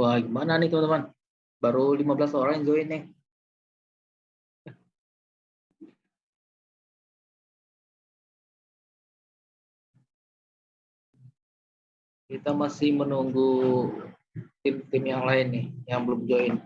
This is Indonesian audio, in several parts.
Wah, gimana nih teman-teman? Baru 15 orang yang join nih. Kita masih menunggu tim-tim yang lain nih yang belum join.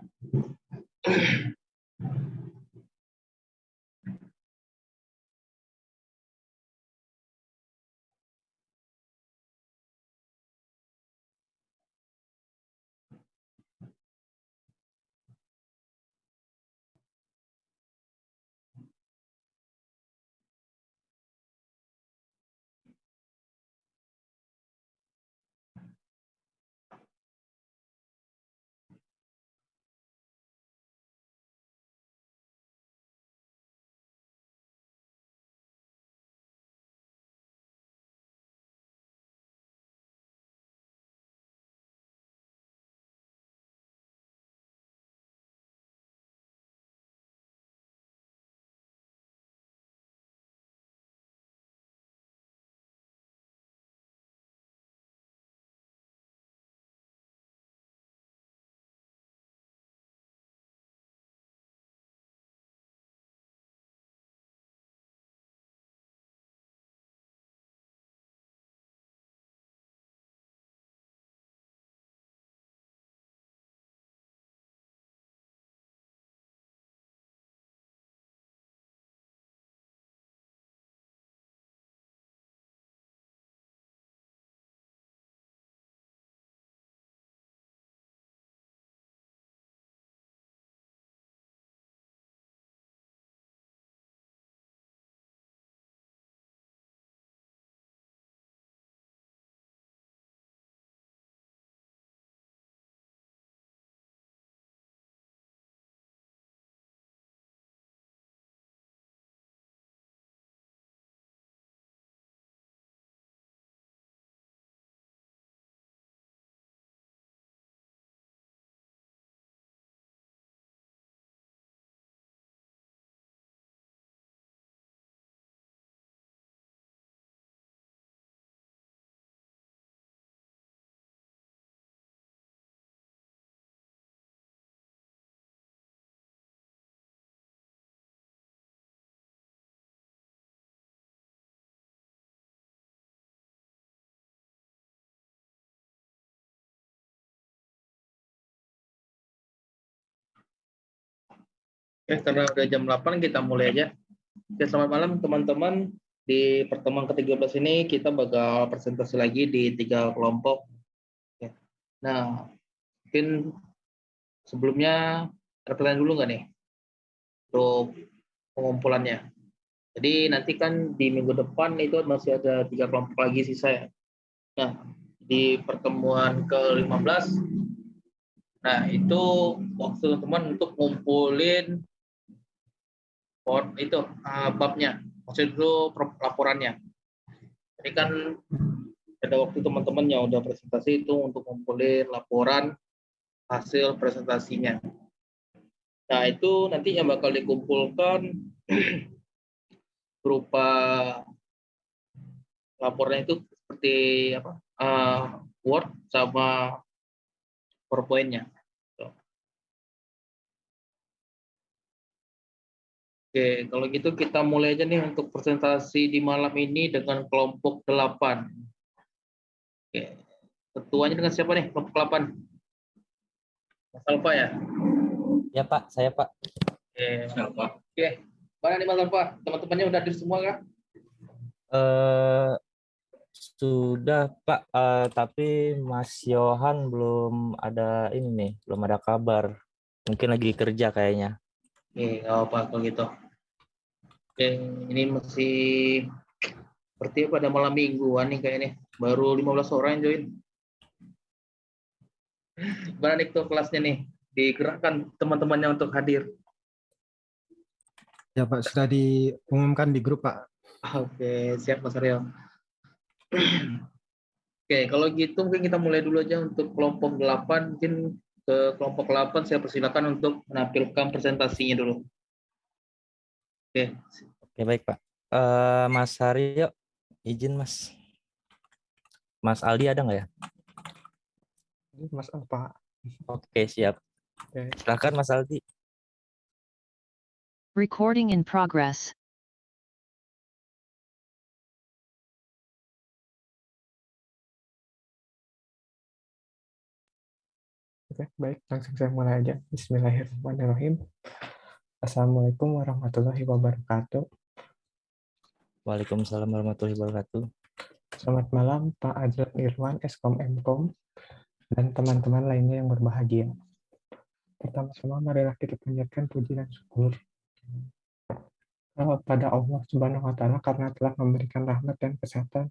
Karena udah jam 8 kita mulai aja. Oke, selamat malam teman-teman. Di pertemuan ke-13 ini kita bakal presentasi lagi di tiga kelompok. Nah, mungkin sebelumnya pertanyaan dulu nggak nih untuk pengumpulannya. Jadi nanti kan di minggu depan itu masih ada tiga kelompok lagi sisa ya. Nah, di pertemuan ke-15 Nah, itu waktu teman-teman untuk ngumpulin itu uh, babnya, maksud itu laporannya. Ini kan ada waktu teman-teman yang udah presentasi itu untuk ngumpulin laporan hasil presentasinya. Nah, itu nanti yang bakal dikumpulkan berupa laporannya itu seperti apa? Uh, Word sama PowerPoint-nya. Oke, kalau gitu kita mulai aja nih untuk presentasi di malam ini dengan kelompok 8. Oke, ketuanya dengan siapa nih kelompok 8? Mas Alfa ya? Ya Pak, saya Pak. Oke, Mas Alfa. Oke, mana nih Mas Alfa? Teman-temannya udah hadir semua kah? Uh, sudah Pak, uh, tapi Mas Yohan belum ada ini nih, belum ada kabar. Mungkin lagi kerja kayaknya. Oke, nggak apa kalau gitu. Oke, ini masih seperti pada malam mingguan nih kayak ini. Baru 15 orang yang join. Gimana nih tuh kelasnya nih? Digerakkan teman-temannya untuk hadir. Ya Pak, sudah diumumkan di grup Pak. Oke, siap Mas Aryo. Oke, kalau gitu mungkin kita mulai dulu aja untuk kelompok 8. Mungkin ke kelompok 8 saya persilakan untuk menampilkan presentasinya dulu. Oke. Oke baik Pak. Uh, Mas Haryo, izin Mas. Mas Aldi ada nggak ya? Mas apa? Oke, siap. Oke. Silakan Mas Aldi. Recording in progress. Oke, baik. Langsung saya mulai aja. Bismillahirrahmanirrahim. Assalamualaikum warahmatullahi wabarakatuh. Waalaikumsalam warahmatullahi wabarakatuh. Selamat malam Pak Adlan Irwan, Eskom Mkom, dan teman-teman lainnya yang berbahagia. Pertama-tama marilah kita panjatkan puji dan syukur pada Allah Subhanahu wa taala karena telah memberikan rahmat dan kesehatan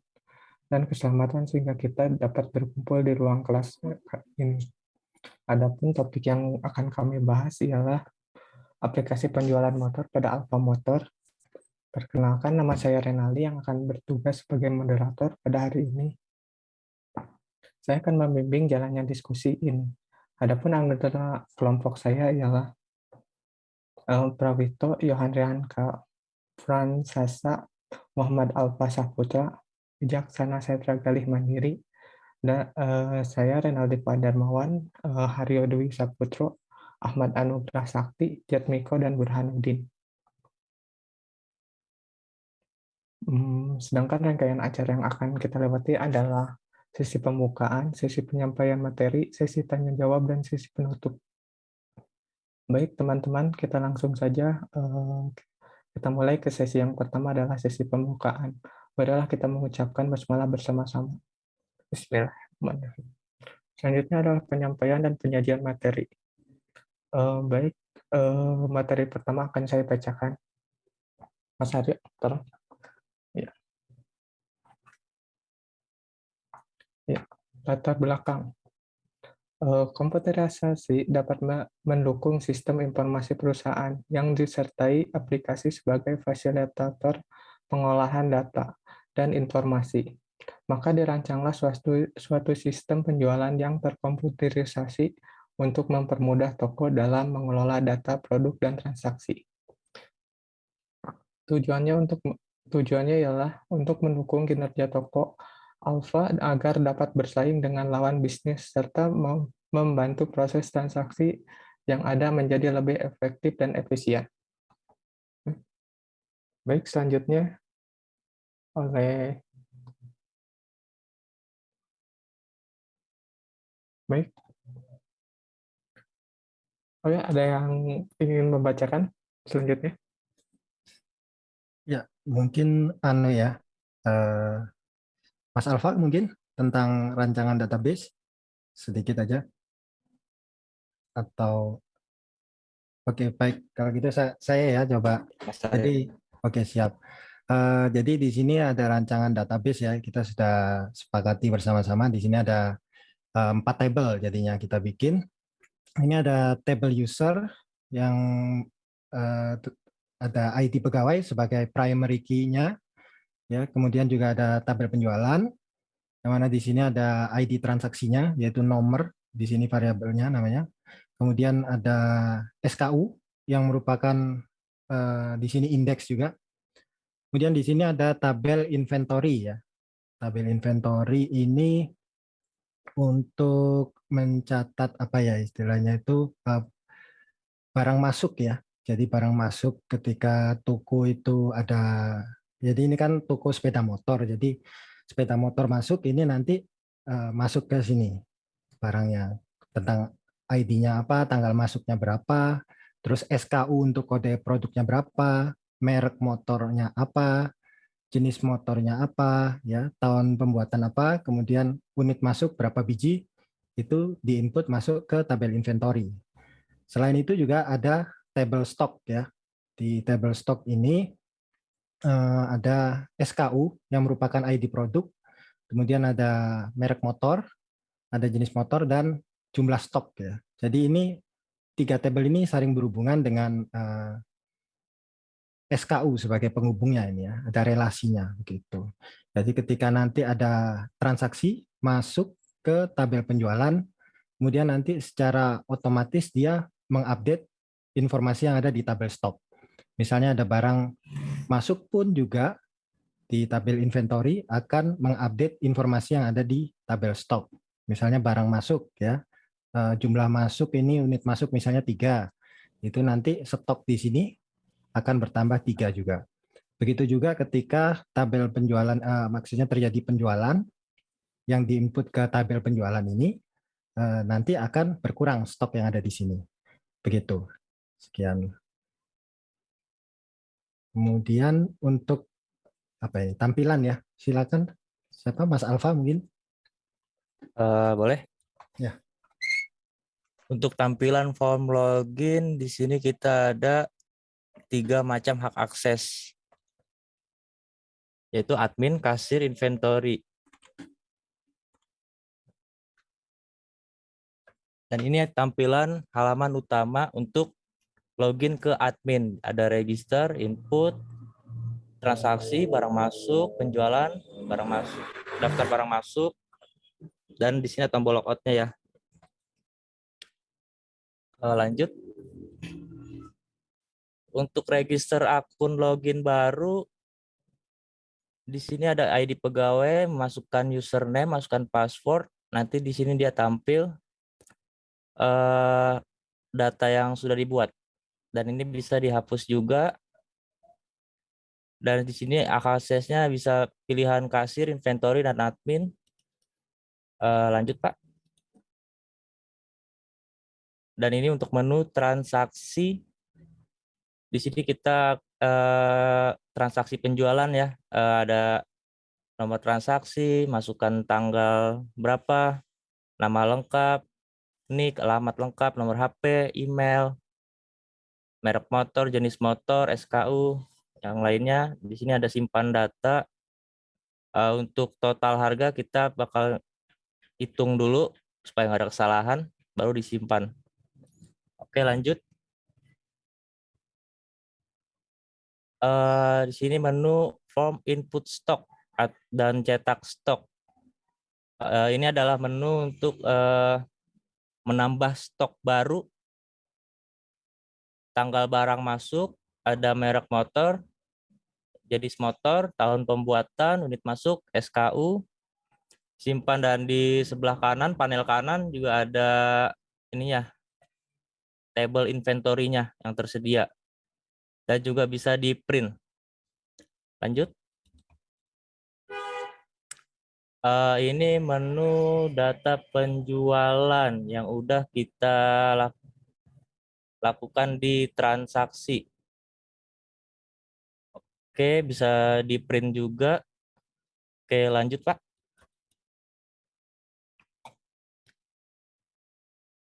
dan keselamatan sehingga kita dapat berkumpul di ruang kelas ini. Adapun topik yang akan kami bahas ialah aplikasi penjualan motor pada Alfa Motor. Perkenalkan nama saya Renali yang akan bertugas sebagai moderator pada hari ini. Saya akan membimbing jalannya diskusi ini. Adapun anggota kelompok saya ialah uh, Prawito, Yohan Rianka, Fransasa, Muhammad Alfa Saputra, Bijaksana Setra Galih Mandiri, dan uh, saya Renaldi Padarmawan, uh, Haryo Dwi Saputro, Ahmad Anugrah Sakti, Jatmiko, dan Burhanuddin. Hmm, sedangkan rangkaian acara yang akan kita lewati adalah sesi pembukaan, sesi penyampaian materi, sesi tanya jawab, dan sesi penutup. Baik teman-teman, kita langsung saja uh, kita mulai ke sesi yang pertama adalah sesi pembukaan. Marilah kita mengucapkan basmalah bersama-sama. Bismillahirrahmanirrahim. Selanjutnya adalah penyampaian dan penyajian materi. Uh, baik, uh, materi pertama akan saya bacakan. Mas Arya, tolong. Ya. Ya, latar belakang. Uh, komputerisasi dapat mendukung sistem informasi perusahaan yang disertai aplikasi sebagai fasilitator pengolahan data dan informasi maka dirancanglah suatu, suatu sistem penjualan yang terkomputerisasi untuk mempermudah toko dalam mengelola data produk dan transaksi. Tujuannya untuk tujuannya ialah untuk mendukung kinerja toko Alpha agar dapat bersaing dengan lawan bisnis serta membantu proses transaksi yang ada menjadi lebih efektif dan efisien. Baik, selanjutnya oleh Baik. Oh ya, ada yang ingin membacakan selanjutnya? Ya, mungkin anu ya, uh, Mas Alfa mungkin tentang rancangan database sedikit aja. Atau Oke, baik. Kalau gitu saya, saya ya coba. Jadi, oke siap. Uh, jadi di sini ada rancangan database ya. Kita sudah sepakati bersama-sama. Di sini ada Eh, empat table jadinya kita bikin. Ini ada table user yang uh, ada ID pegawai sebagai primary key-nya. Ya, kemudian juga ada tabel penjualan yang mana di sini ada ID transaksinya yaitu nomor di sini variabelnya namanya. Kemudian ada SKU yang merupakan uh, di sini indeks juga. Kemudian di sini ada tabel inventory ya. Tabel inventory ini untuk mencatat apa ya istilahnya itu uh, barang masuk ya. Jadi barang masuk ketika toko itu ada jadi ini kan toko sepeda motor. Jadi sepeda motor masuk ini nanti uh, masuk ke sini barangnya tentang ID-nya apa, tanggal masuknya berapa, terus SKU untuk kode produknya berapa, merek motornya apa, jenis motornya apa, ya tahun pembuatan apa, kemudian unit masuk berapa biji, itu diinput masuk ke tabel inventory. Selain itu juga ada table stock ya. Di table stock ini uh, ada SKU yang merupakan ID produk, kemudian ada merek motor, ada jenis motor dan jumlah stok ya. Jadi ini tiga tabel ini saling berhubungan dengan uh, SKU sebagai penghubungnya ini ya, ada relasinya begitu. Jadi ketika nanti ada transaksi masuk ke tabel penjualan, kemudian nanti secara otomatis dia mengupdate informasi yang ada di tabel stok. Misalnya ada barang masuk pun juga di tabel inventory akan mengupdate informasi yang ada di tabel stok. Misalnya barang masuk ya, eh, jumlah masuk ini unit masuk misalnya tiga, itu nanti stok di sini akan bertambah tiga juga. Begitu juga ketika tabel penjualan, eh, maksudnya terjadi penjualan yang diinput ke tabel penjualan ini, eh, nanti akan berkurang stok yang ada di sini. Begitu. Sekian. Kemudian untuk apa ya tampilan ya, silakan. Siapa Mas Alfa mungkin? Eh, boleh? Ya. Untuk tampilan form login di sini kita ada tiga macam hak akses, yaitu admin, kasir, inventory. Dan ini tampilan halaman utama untuk login ke admin. Ada register, input, transaksi, barang masuk, penjualan, barang masuk, daftar barang masuk, dan di sini tombol logoutnya ya. Eh, lanjut. Untuk register akun login baru, di sini ada ID pegawai, masukkan username, masukkan password. Nanti di sini dia tampil eh, data yang sudah dibuat. Dan ini bisa dihapus juga. Dan di sini aksesnya bisa pilihan kasir, inventory, dan admin. Eh, lanjut Pak. Dan ini untuk menu transaksi. Di sini kita eh, transaksi penjualan ya. Eh, ada nomor transaksi, masukkan tanggal berapa, nama lengkap, nik, alamat lengkap, nomor HP, email, merek motor, jenis motor, SKU, yang lainnya. Di sini ada simpan data. Eh, untuk total harga kita bakal hitung dulu supaya nggak ada kesalahan, baru disimpan. Oke, lanjut. Eh, di sini menu form input stock dan cetak stok. Eh, ini adalah menu untuk eh, menambah stok baru, tanggal barang masuk, ada merek motor, jenis motor, tahun pembuatan, unit masuk, SKU, simpan dan di sebelah kanan, panel kanan juga ada ininya, table inventory-nya yang tersedia. Dan juga bisa di print. Lanjut. Eh, ini menu data penjualan yang udah kita lak- lakukan di transaksi. Oke, bisa di print juga. Oke, lanjut Pak.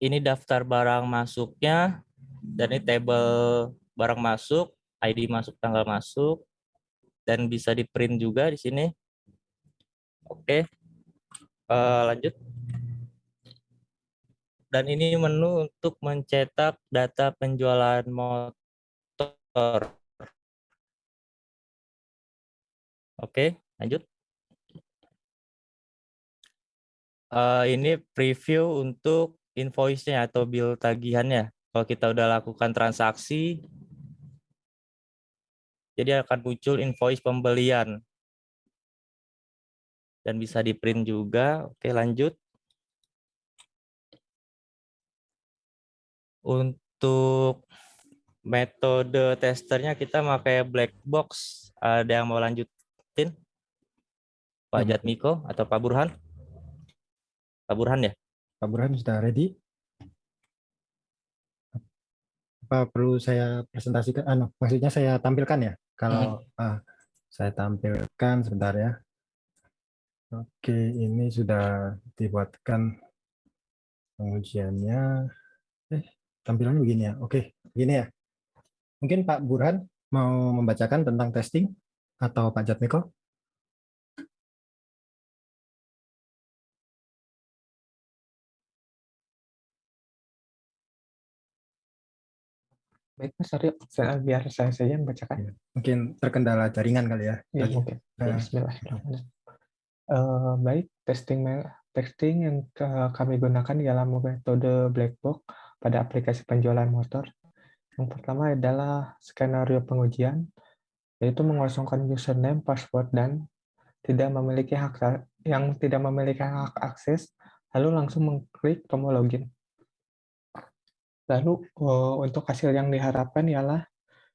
Ini daftar barang masuknya, dan ini table barang masuk, ID masuk, tanggal masuk, dan bisa di print juga di sini. Oke, Eh, lanjut. Dan ini menu untuk mencetak data penjualan motor. Oke, lanjut. Eh, ini preview untuk invoice-nya atau bill tagihannya. Kalau kita udah lakukan transaksi, jadi akan muncul invoice pembelian dan bisa di print juga. Oke, lanjut. Untuk metode testernya kita pakai black box. Ada yang mau lanjutin? Pak Ya, Jatmiko atau Pak Burhan? Pak Burhan ya? Pak Burhan sudah ready? Apa perlu saya presentasikan? Ah, no, maksudnya saya tampilkan ya? Kalau ah, saya tampilkan sebentar ya. Oke, ini sudah dibuatkan pengujiannya. Eh, tampilannya begini ya. Oke, begini ya. Mungkin Pak Burhan mau membacakan tentang testing atau Pak Jatmiko? Baik, Mas Aryo, saya- biar saya saja membacakan. Mungkin terkendala jaringan kali ya. Ya, Tadi. mungkin. Ya, Eh, Bismillahirrahmanirrahim. Eh, baik, testing testing yang kami gunakan dalam metode black box pada aplikasi penjualan motor. Yang pertama adalah skenario pengujian, yaitu mengosongkan username, password, dan tidak memiliki hak yang tidak memiliki hak akses, lalu langsung mengklik tombol login. Lalu eh, untuk hasil yang diharapkan ialah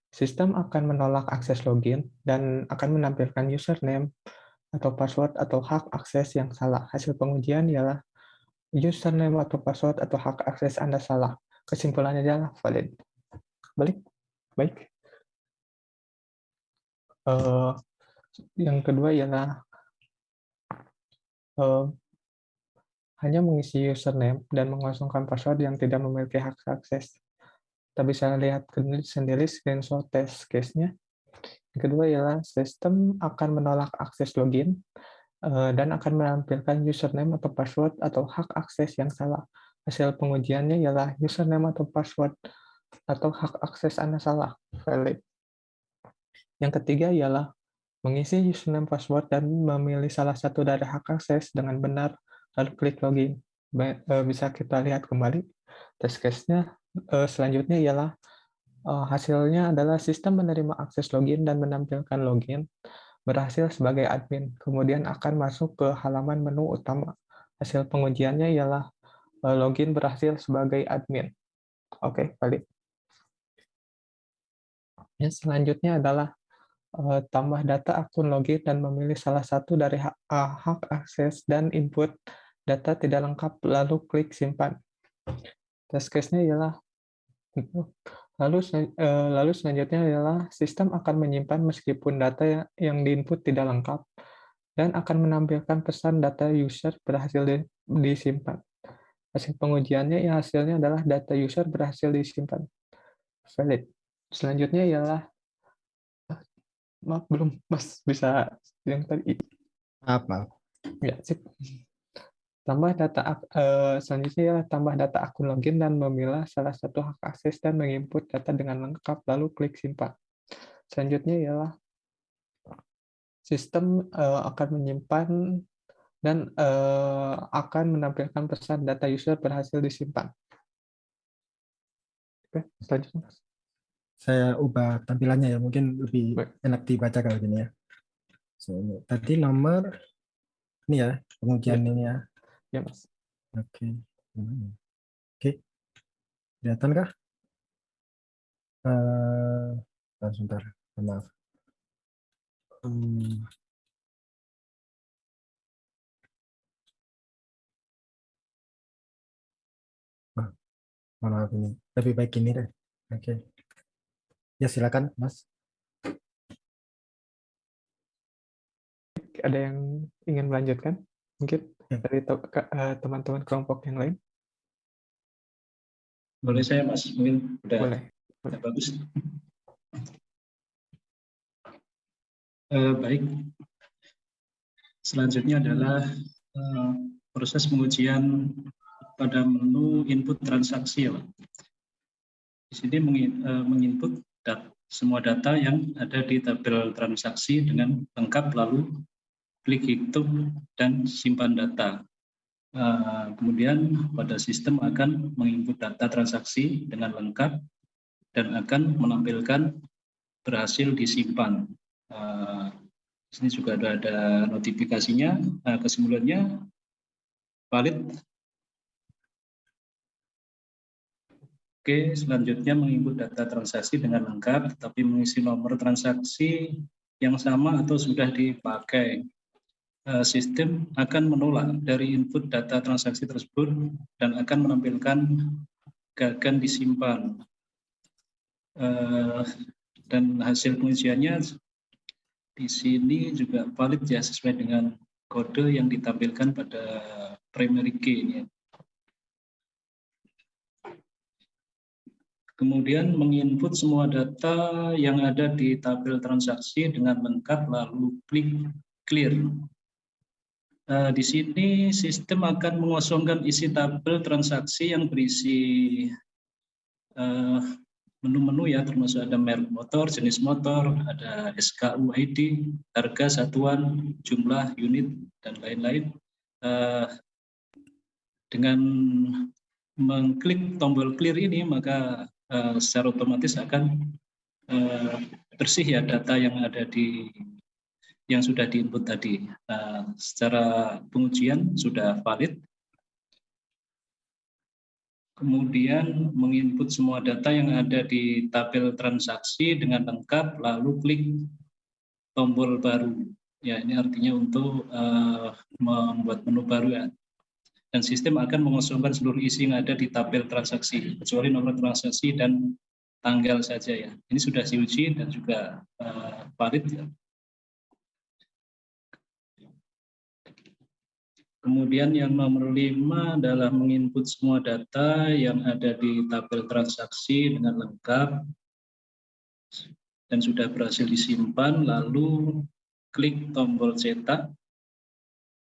sistem akan menolak akses login dan akan menampilkan username atau password atau hak akses yang salah. Hasil pengujian ialah username atau password atau hak akses Anda salah. Kesimpulannya adalah valid. Balik. Baik. Uh, yang kedua ialah uh, hanya mengisi username dan mengosongkan password yang tidak memiliki hak akses. Kita bisa lihat sendiri screenshot test case-nya. Yang kedua ialah sistem akan menolak akses login eh, dan akan menampilkan username atau password atau hak akses yang salah. Hasil pengujiannya ialah username atau password atau hak akses Anda salah, valid. Yang ketiga ialah mengisi username password dan memilih salah satu dari hak akses dengan benar, lalu klik login. Eh, bisa kita lihat kembali test case-nya uh, selanjutnya ialah uh, hasilnya adalah sistem menerima akses login dan menampilkan login berhasil sebagai admin, kemudian akan masuk ke halaman menu utama. Hasil pengujiannya ialah login berhasil sebagai admin. Oke, balik. Ya, selanjutnya adalah uh, tambah data akun login dan memilih salah satu dari hak, hak akses dan input data tidak lengkap, lalu klik simpan. Test case-nya ialah Lalu eh, lalu selanjutnya adalah sistem akan menyimpan meskipun data yang diinput tidak lengkap dan akan menampilkan pesan data user berhasil disimpan. Hasil pengujiannya ya hasilnya adalah data user berhasil disimpan. Valid. Selanjutnya ialah maaf belum Mas bisa yang tadi. Apa? Ya, sip. Tambah data uh, selanjutnya ya tambah data akun login dan memilah salah satu hak akses dan menginput data dengan lengkap lalu klik simpan. Selanjutnya ialah sistem uh, akan menyimpan dan uh, akan menampilkan pesan data user berhasil disimpan. Oke, selanjutnya. Saya ubah tampilannya ya, mungkin lebih Baik. enak dibaca kalau gini ya. So, tadi nomor ini ya, pengujian ya. ini ya. Ya, Mas. Oke. Oke. Kelihatan kah? Uh, sebentar, maaf. Hmm. Oh, maaf ini. Lebih baik ini deh. Oke. Ya, silakan, Mas. Ada yang ingin melanjutkan? Mungkin? Ya. dari eh, teman-teman kelompok yang lain? Boleh saya Mas, mungkin udah, Boleh. udah bagus. Uh, baik. Selanjutnya adalah uh, proses pengujian pada menu input transaksi ya Pak. Di sini menginput dat semua data yang ada di tabel transaksi dengan lengkap lalu klik hitung dan simpan data. Uh, kemudian pada sistem akan menginput data transaksi dengan lengkap dan akan menampilkan berhasil disimpan. Uh, sini juga ada, notifikasinya. Uh, kesimpulannya valid. Oke, selanjutnya menginput data transaksi dengan lengkap, tetapi mengisi nomor transaksi yang sama atau sudah dipakai. Eh, sistem akan menolak dari input data transaksi tersebut dan akan menampilkan gagan disimpan. Eh, dan hasil pengujiannya di sini juga valid ya sesuai dengan kode yang ditampilkan pada primary key ini. Kemudian menginput semua data yang ada di tabel transaksi dengan lengkap lalu klik clear. Uh, di sini sistem akan mengosongkan isi tabel transaksi yang berisi eh, menu-menu uh, ya termasuk ada merek motor, jenis motor, ada SKU ID, harga satuan, jumlah unit dan lain-lain. Uh, dengan mengklik tombol clear ini maka uh, secara otomatis akan uh, bersih ya data yang ada di yang sudah diinput tadi. Nah, secara pengujian sudah valid. kemudian menginput semua data yang ada di tabel transaksi dengan lengkap, lalu klik tombol baru. Ya, ini artinya untuk uh, membuat menu baru ya. Dan sistem akan mengosongkan seluruh isi yang ada di tabel transaksi, kecuali nomor transaksi dan tanggal saja ya. Ini sudah diuji dan juga uh, valid ya. Kemudian yang nomor lima adalah menginput semua data yang ada di tabel transaksi dengan lengkap dan sudah berhasil disimpan, lalu klik tombol cetak.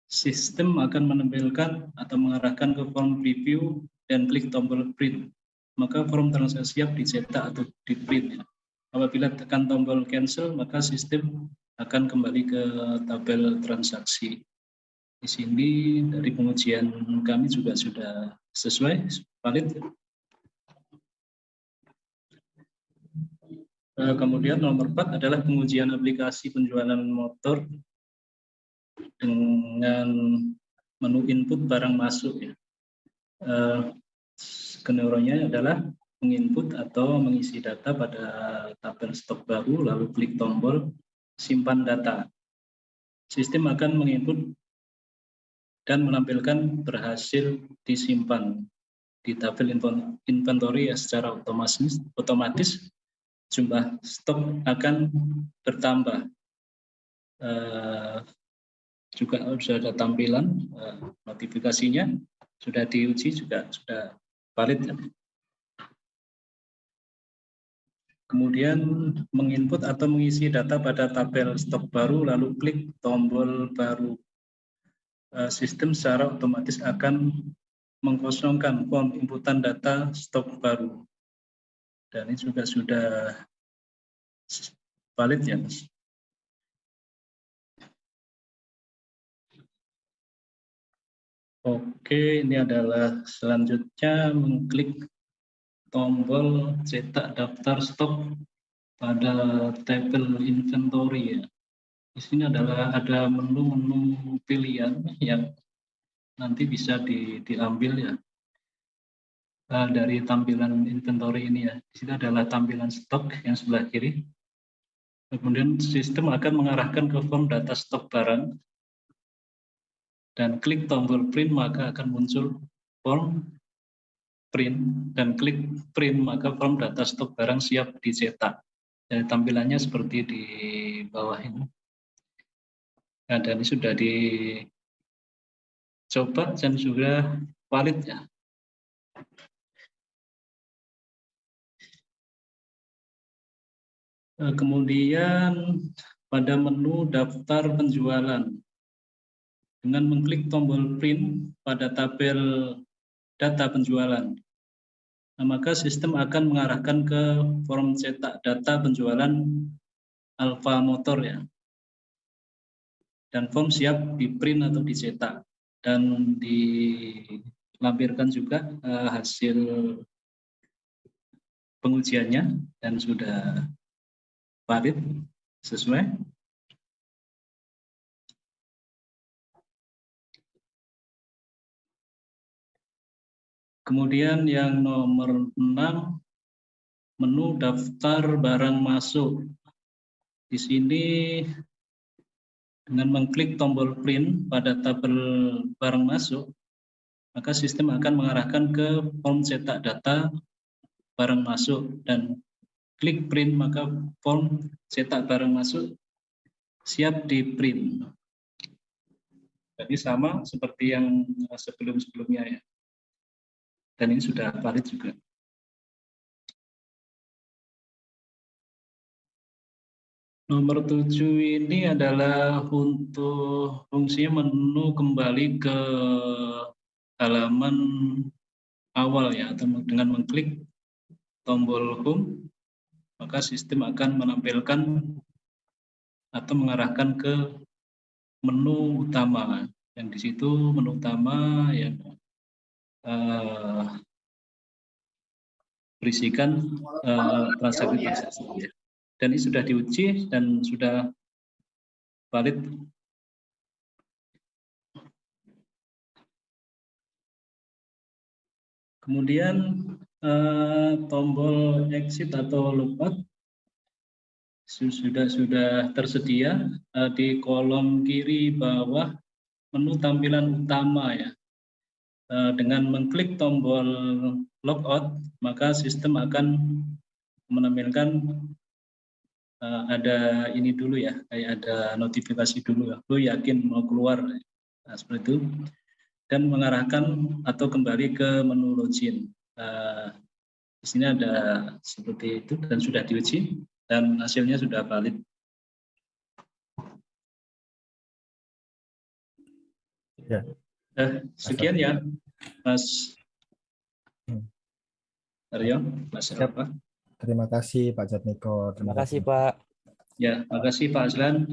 Sistem akan menampilkan atau mengarahkan ke form preview dan klik tombol print. Maka form transaksi siap dicetak atau di print. Apabila tekan tombol cancel, maka sistem akan kembali ke tabel transaksi. Di sini dari pengujian kami juga sudah sesuai, valid. Eh, kemudian nomor 4 adalah pengujian aplikasi penjualan motor dengan menu input barang masuk. Ya. Skenario-nya adalah menginput atau mengisi data pada tabel stok baru, lalu klik tombol simpan data. Sistem akan menginput dan menampilkan berhasil disimpan di tabel inventory ya secara otomatis, otomatis jumlah stok akan bertambah. Uh, juga sudah ada tampilan uh, notifikasinya, sudah diuji juga sudah valid. Kemudian menginput atau mengisi data pada tabel stok baru, lalu klik tombol baru sistem secara otomatis akan mengkosongkan form inputan data stok baru. Dan ini juga sudah valid ya, Mas. Oke, ini adalah selanjutnya mengklik tombol cetak daftar stok pada tabel inventory ya. Di sini adalah ada menu-menu pilihan yang nanti bisa di, diambil ya uh, dari tampilan inventory ini ya. Di sini adalah tampilan stok yang sebelah kiri. Kemudian sistem akan mengarahkan ke form data stok barang dan klik tombol print maka akan muncul form print dan klik print maka form data stok barang siap dicetak. Dan tampilannya seperti di bawah ini. Nah, dan ini sudah dicoba dan sudah valid ya. Eh, kemudian pada menu daftar penjualan dengan mengklik tombol print pada tabel data penjualan. Nah, maka sistem akan mengarahkan ke form cetak data penjualan Alfa Motor ya dan form siap di print atau dicetak dan dilampirkan juga uh, hasil pengujiannya dan sudah valid sesuai Kemudian yang nomor 6, menu daftar barang masuk. Di sini dengan mengklik tombol print pada tabel barang masuk, maka sistem akan mengarahkan ke form cetak data barang masuk dan klik print maka form cetak barang masuk siap di print. Jadi sama seperti yang sebelum-sebelumnya ya. Dan ini sudah valid juga. Nomor tujuh ini adalah untuk fungsinya menu kembali ke halaman awal ya, atau dengan mengklik tombol home, maka sistem akan menampilkan atau mengarahkan ke menu utama. Yang di situ menu utama yang uh, berisikan uh, transaksi-transaksi dan ini sudah diuji dan sudah valid. Kemudian eh, tombol exit atau logout sudah sudah tersedia eh, di kolom kiri bawah menu tampilan utama ya. Eh, dengan mengklik tombol logout, maka sistem akan menampilkan uh, ada ini dulu ya, kayak ada notifikasi dulu ya, lo yakin mau keluar, nah, seperti itu, dan mengarahkan atau kembali ke menu login. Uh, di sini ada seperti itu dan sudah diuji dan hasilnya sudah valid. Ya. Eh, sekian ya, Mas Hmm. Aryo, Mas Siap. Terima kasih Pak Jatmiko. Terima kasih Pak. Ya, makasih Pak Aslan.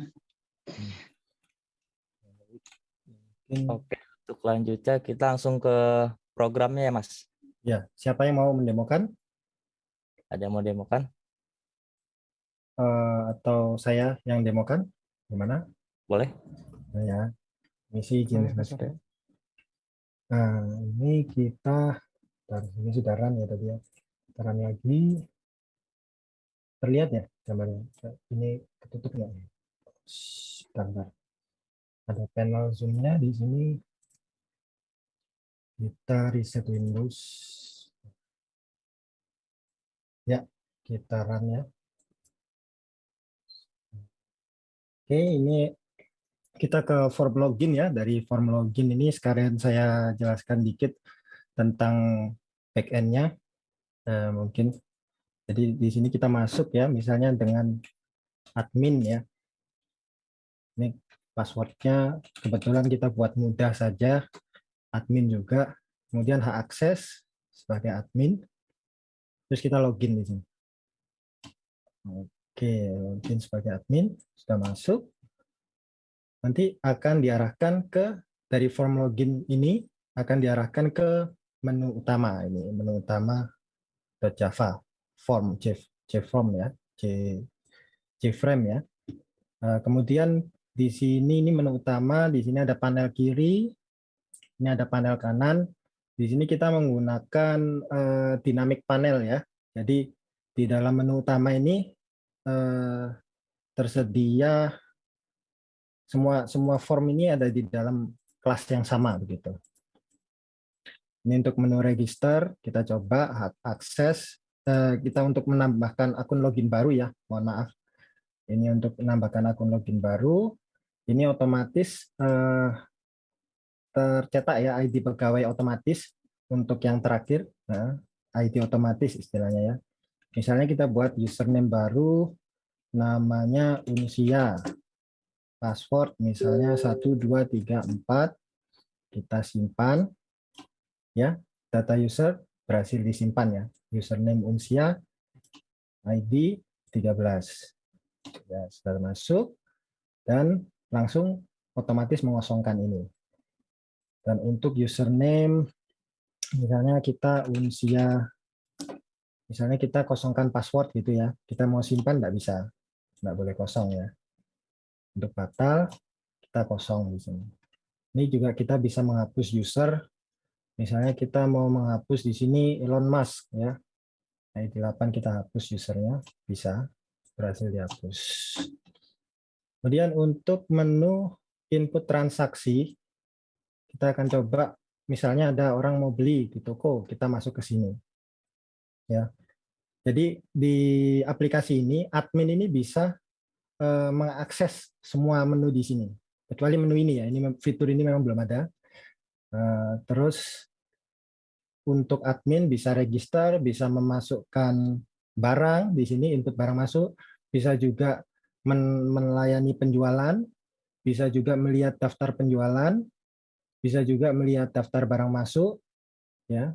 Mungkin, Oke, untuk lanjutnya kita langsung ke programnya ya Mas. ya, siapa yang mau mendemokan Ada yang mau demokan? Eh, atau saya yang demokan? Gimana? Boleh? Nah, ya, misi izin. Nah, ini kita, bentar, ini sudah run ya tadi ya. Kita run lagi. Terlihat ya gambarnya? Ini ketutup nggak? Bentar, bentar. Ada panel zoom-nya di sini. Kita reset Windows. Ya, kita run ya. Oke, ini kita ke form login ya. Dari form login ini sekalian saya jelaskan dikit tentang backend-nya. Eh, mungkin jadi di sini kita masuk ya, misalnya dengan admin ya. Ini passwordnya kebetulan kita buat mudah saja. Admin juga. Kemudian hak akses sebagai admin. Terus kita login di sini. Oke, login sebagai admin sudah masuk nanti akan diarahkan ke dari form login ini akan diarahkan ke menu utama ini menu utama .java form J, JFrame ya J, JFrame ya. Eh, kemudian di sini ini menu utama di sini ada panel kiri ini ada panel kanan. Di sini kita menggunakan eh, dynamic panel ya. Jadi di dalam menu utama ini eh, tersedia semua semua form ini ada di dalam kelas yang sama begitu. Ini untuk menu register kita coba akses kita untuk menambahkan akun login baru ya. Mohon maaf. Ini untuk menambahkan akun login baru. Ini otomatis eh, tercetak ya ID pegawai otomatis untuk yang terakhir. Nah, ID otomatis istilahnya ya. Misalnya kita buat username baru namanya Unsia password misalnya 1234 kita simpan ya data user berhasil disimpan ya username unsia ID 13 ya sudah masuk. Dan langsung otomatis mengosongkan ini. Dan untuk username misalnya kita unsia misalnya kita kosongkan password gitu ya. Kita mau simpan tidak bisa. Tidak boleh kosong ya. Untuk batal kita kosong di sini. Ini juga kita bisa menghapus user. Misalnya kita mau menghapus di sini Elon Musk ya. ID 8 kita hapus usernya bisa berhasil dihapus. Kemudian untuk menu input transaksi kita akan coba misalnya ada orang mau beli di toko, kita masuk ke sini. Ya. Jadi di aplikasi ini admin ini bisa eh, mengakses semua menu di sini. Kecuali menu ini ya, ini fitur ini memang belum ada. Eh, terus untuk admin bisa register, bisa memasukkan barang di sini, input barang masuk, bisa juga melayani penjualan, bisa juga melihat daftar penjualan, bisa juga melihat daftar barang masuk, ya.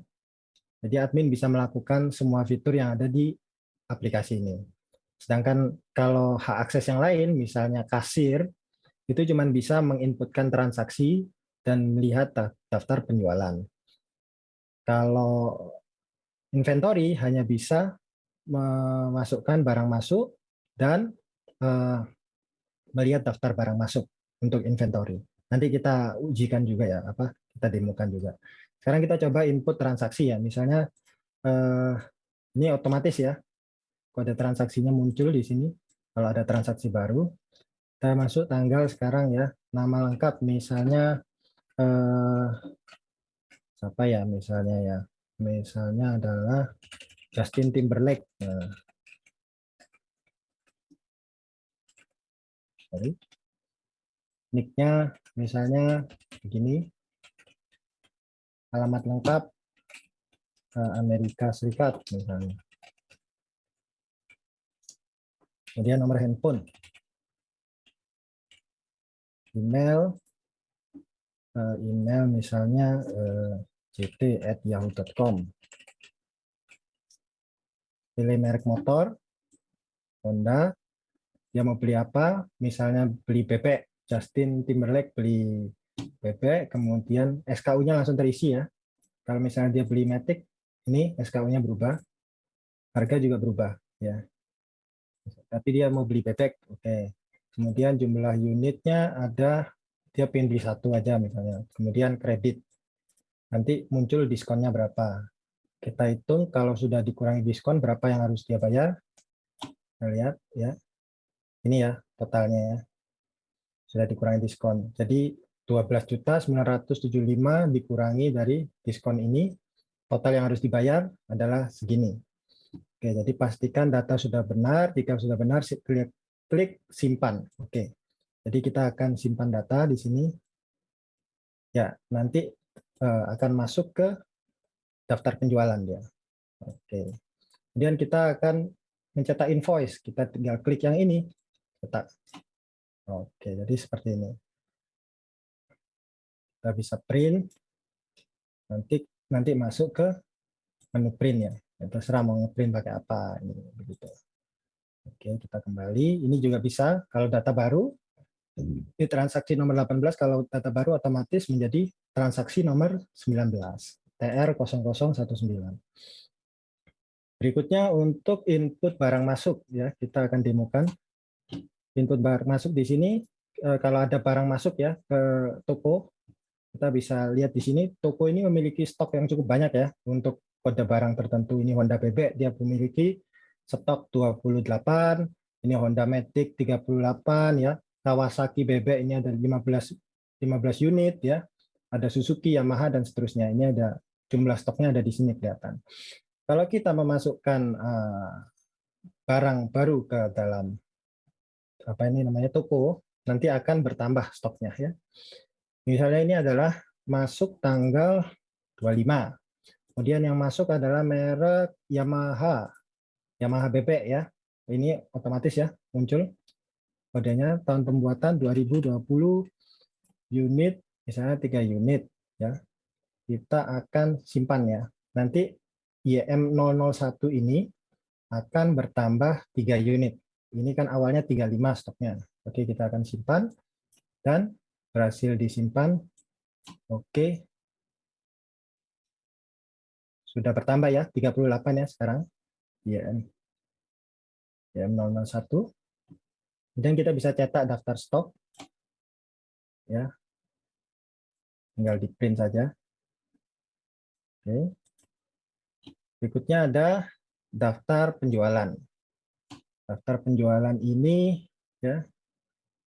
Jadi admin bisa melakukan semua fitur yang ada di aplikasi ini. Sedangkan kalau hak akses yang lain, misalnya kasir, itu cuma bisa menginputkan transaksi dan melihat daftar penjualan. Kalau inventory hanya bisa memasukkan barang masuk dan eh, melihat daftar barang masuk untuk inventory. Nanti kita ujikan juga ya, apa kita demokan juga. Sekarang kita coba input transaksi ya. Misalnya eh, ini otomatis ya. Kode transaksinya muncul di sini. Kalau ada transaksi baru, kita masuk tanggal sekarang ya. Nama lengkap misalnya eh, siapa ya misalnya ya. Misalnya adalah Justin Timberlake. Nah, sorry. Nicknya misalnya begini. Alamat lengkap eh, Amerika Serikat misalnya. Kemudian nomor handphone. Email. Eh, Email misalnya eh, ct@yahoo.com. Pilih merek motor, Honda. Dia mau beli apa? Misalnya beli bebek. Justin Timberlake beli bebek, kemudian SKU-nya langsung terisi ya. Kalau misalnya dia beli Matic, ini SKU-nya berubah, harga juga berubah ya. Tapi dia mau beli bebek, oke. Kemudian jumlah unitnya ada, dia pengen beli satu aja misalnya. Kemudian kredit, nanti muncul diskonnya berapa. Kita hitung kalau sudah dikurangi diskon berapa yang harus dia bayar. Kita lihat ya. Ini ya totalnya ya. Sudah dikurangi diskon. Jadi 12.975 dikurangi dari diskon ini, total yang harus dibayar adalah segini. Oke, jadi pastikan data sudah benar. Jika sudah benar, klik, klik simpan. Oke, jadi kita akan simpan data di sini. Ya, nanti uh, akan masuk ke daftar penjualan dia. Oke, kemudian kita akan mencetak invoice. Kita tinggal klik yang ini, cetak. Oke, jadi seperti ini kita bisa print nanti nanti masuk ke menu print ya, ya terserah mau ngeprint pakai apa ini begitu oke kita kembali ini juga bisa kalau data baru di transaksi nomor 18 kalau data baru otomatis menjadi transaksi nomor 19 TR 0019 berikutnya untuk input barang masuk ya kita akan demokan. Input barang masuk di sini eh, kalau ada barang masuk ya ke toko kita bisa lihat di sini toko ini memiliki stok yang cukup banyak ya. Untuk kode barang tertentu ini Honda bebek dia memiliki stok 28 ini Honda Matic 38 ya Kawasaki bebek ini ada 15 15 unit ya ada Suzuki Yamaha dan seterusnya ini ada jumlah stoknya ada di sini kelihatan kalau kita memasukkan uh, barang baru ke dalam apa ini namanya toko nanti akan bertambah stoknya ya Misalnya ini adalah masuk tanggal 25. Kemudian yang masuk adalah merek Yamaha. Yamaha bebek ya. Ini otomatis ya muncul kodenya tahun pembuatan 2020 unit misalnya 3 unit ya. Kita akan simpan ya. Nanti YM 001 ini akan bertambah 3 unit. Ini kan awalnya 35 stoknya. Oke, kita akan simpan dan berhasil disimpan. Oke. Sudah bertambah ya, 38 ya sekarang. IM. IM 001. Kemudian kita bisa cetak daftar stok. Ya. Tinggal di print saja. Oke. Berikutnya ada daftar penjualan. Daftar penjualan ini ya.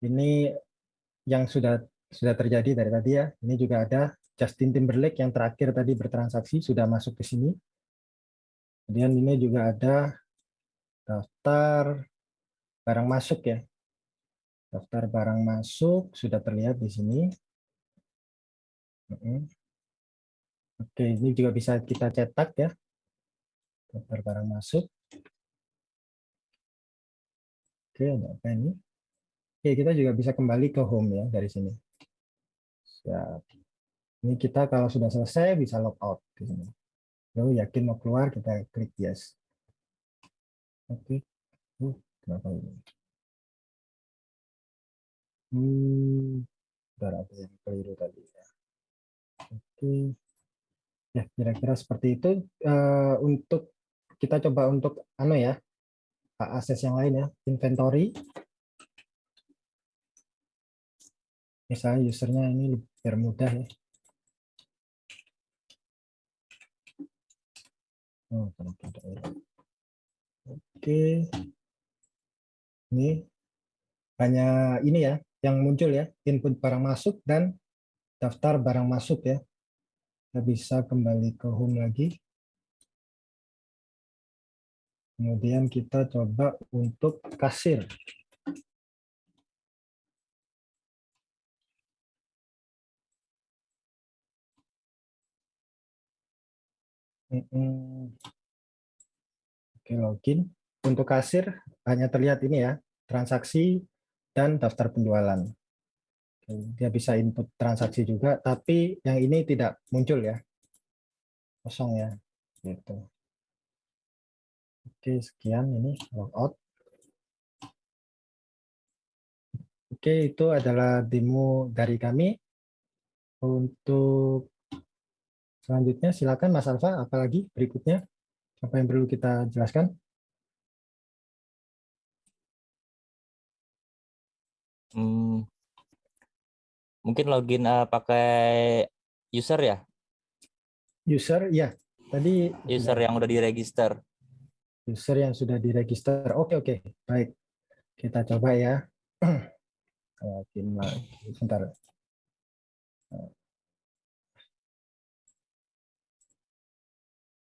Ini yang sudah sudah terjadi dari tadi ya. Ini juga ada Justin Timberlake yang terakhir tadi bertransaksi sudah masuk ke sini. Kemudian ini juga ada daftar barang masuk ya. Daftar barang masuk sudah terlihat di sini. Oke, ini juga bisa kita cetak ya. Daftar barang masuk. Oke, ada apa ini? Oke, kita juga bisa kembali ke home ya dari sini. Siap. Ini kita kalau sudah selesai bisa log out di sini. Lalu yakin mau keluar kita klik yes. Oke. Uh, kenapa ini? Hmm, ada yang keliru tadi ya. Oke. Ya, kira-kira seperti itu. Uh, untuk kita coba untuk ano ya, akses yang lain ya, inventory. misalnya usernya ini biar mudah ya Oh, ya. Oke. Ini hanya ini ya yang muncul ya, input barang masuk dan daftar barang masuk ya. Kita bisa kembali ke home lagi. Kemudian kita coba untuk kasir. Oke, login. Untuk kasir hanya terlihat ini ya, transaksi dan daftar penjualan. Dia bisa input transaksi juga, tapi yang ini tidak muncul ya. Kosong ya. Gitu. Oke, sekian ini logout. Oke, itu adalah demo dari kami. Untuk selanjutnya silakan Mas Alfa, apalagi berikutnya apa yang perlu kita jelaskan? Hmm, mungkin login eh, pakai user ya, User, ya. Tadi user yang udah diregister. user yang sudah diregister. Oke, oke. Baik. Kita coba ya. Login lagi. Sebentar.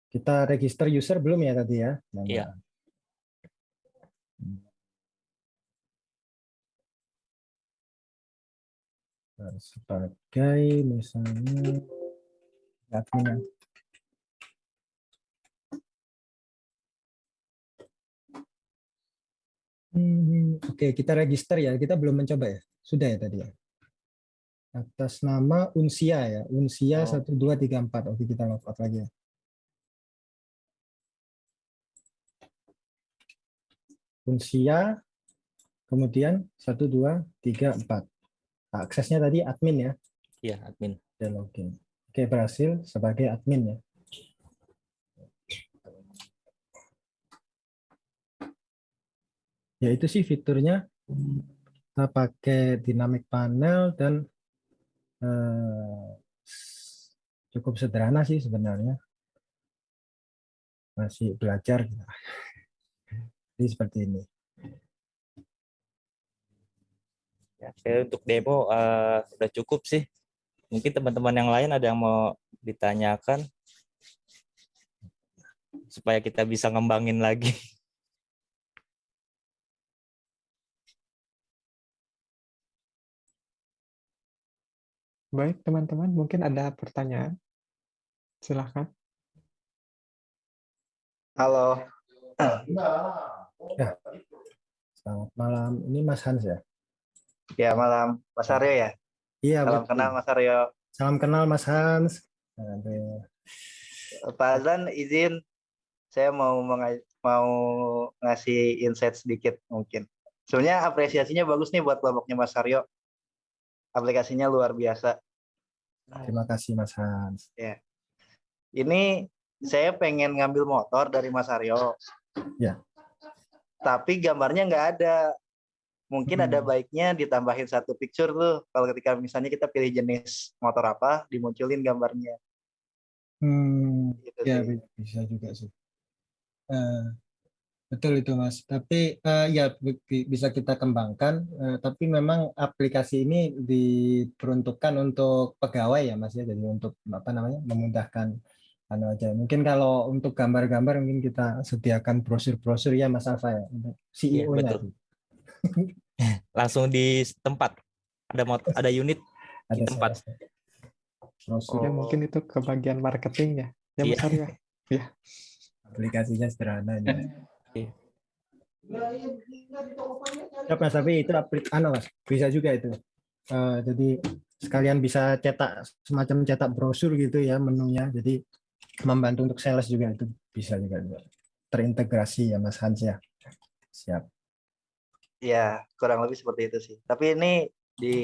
Kita register user belum ya tadi ya? Iya. Sebagai misalnya admin. Hmm, Oke, kita register ya. Kita belum mencoba ya. Sudah ya tadi ya. Atas nama Unsia ya. Unsia Oh. 1234. Oke, kita logout lagi ya. Unsia kemudian 1 2 3 4. Aksesnya tadi admin ya. Iya, admin. dan login. Oke, berhasil sebagai admin ya. Ya itu sih fiturnya. Kita pakai dynamic panel dan eh, cukup sederhana sih sebenarnya. Masih belajar. Jadi seperti ini. Ya, saya untuk demo eh, udah cukup sih. Mungkin teman-teman yang lain ada yang mau ditanyakan supaya kita bisa ngembangin lagi. Baik, teman-teman, mungkin ada pertanyaan. Silahkan. Halo, Selamat malam. Ini Mas Hans ya? Ya malam Mas Aryo ya. Iya, Salam betul. kenal Mas Aryo. Salam kenal Mas Hans. Aduh. Pak Azan izin saya mau mau ngasih insight sedikit mungkin. Sebenarnya apresiasinya bagus nih buat kelompoknya Mas Aryo. Aplikasinya luar biasa. Terima kasih Mas Hans. Ini saya pengen ngambil motor dari Mas Aryo. Ya. Tapi gambarnya nggak ada. Mungkin ada Hmm. baiknya ditambahin satu picture tuh. Kalau ketika misalnya kita pilih jenis motor apa, dimunculin gambarnya. Hmm, Gitu ya sih. bisa juga sih. Eh, betul itu Mas. Tapi eh, ya bi- bi- bisa kita kembangkan. eh, tapi memang aplikasi ini diperuntukkan untuk pegawai ya Mas ya. Jadi untuk apa namanya memudahkan anu aja. Mungkin kalau untuk gambar-gambar mungkin kita sediakan brosur-brosur ya Mas Alfa ya. untuk Iya, CEO-nya. betul. Langsung di tempat ada mot ada unit Ada Di tempat. saya- Ya, mungkin itu ke bagian marketing ya. Ya, Iya. Mas Aryo. aplikasinya sederhana. Iya. Ya, Mas, tapi itu aplik anu Mas, bisa juga itu. Eh, jadi sekalian bisa cetak semacam cetak brosur gitu ya menunya. Jadi membantu untuk sales juga itu bisa juga terintegrasi ya Mas Hans ya. Siap. Ya, kurang lebih seperti itu sih. Tapi ini di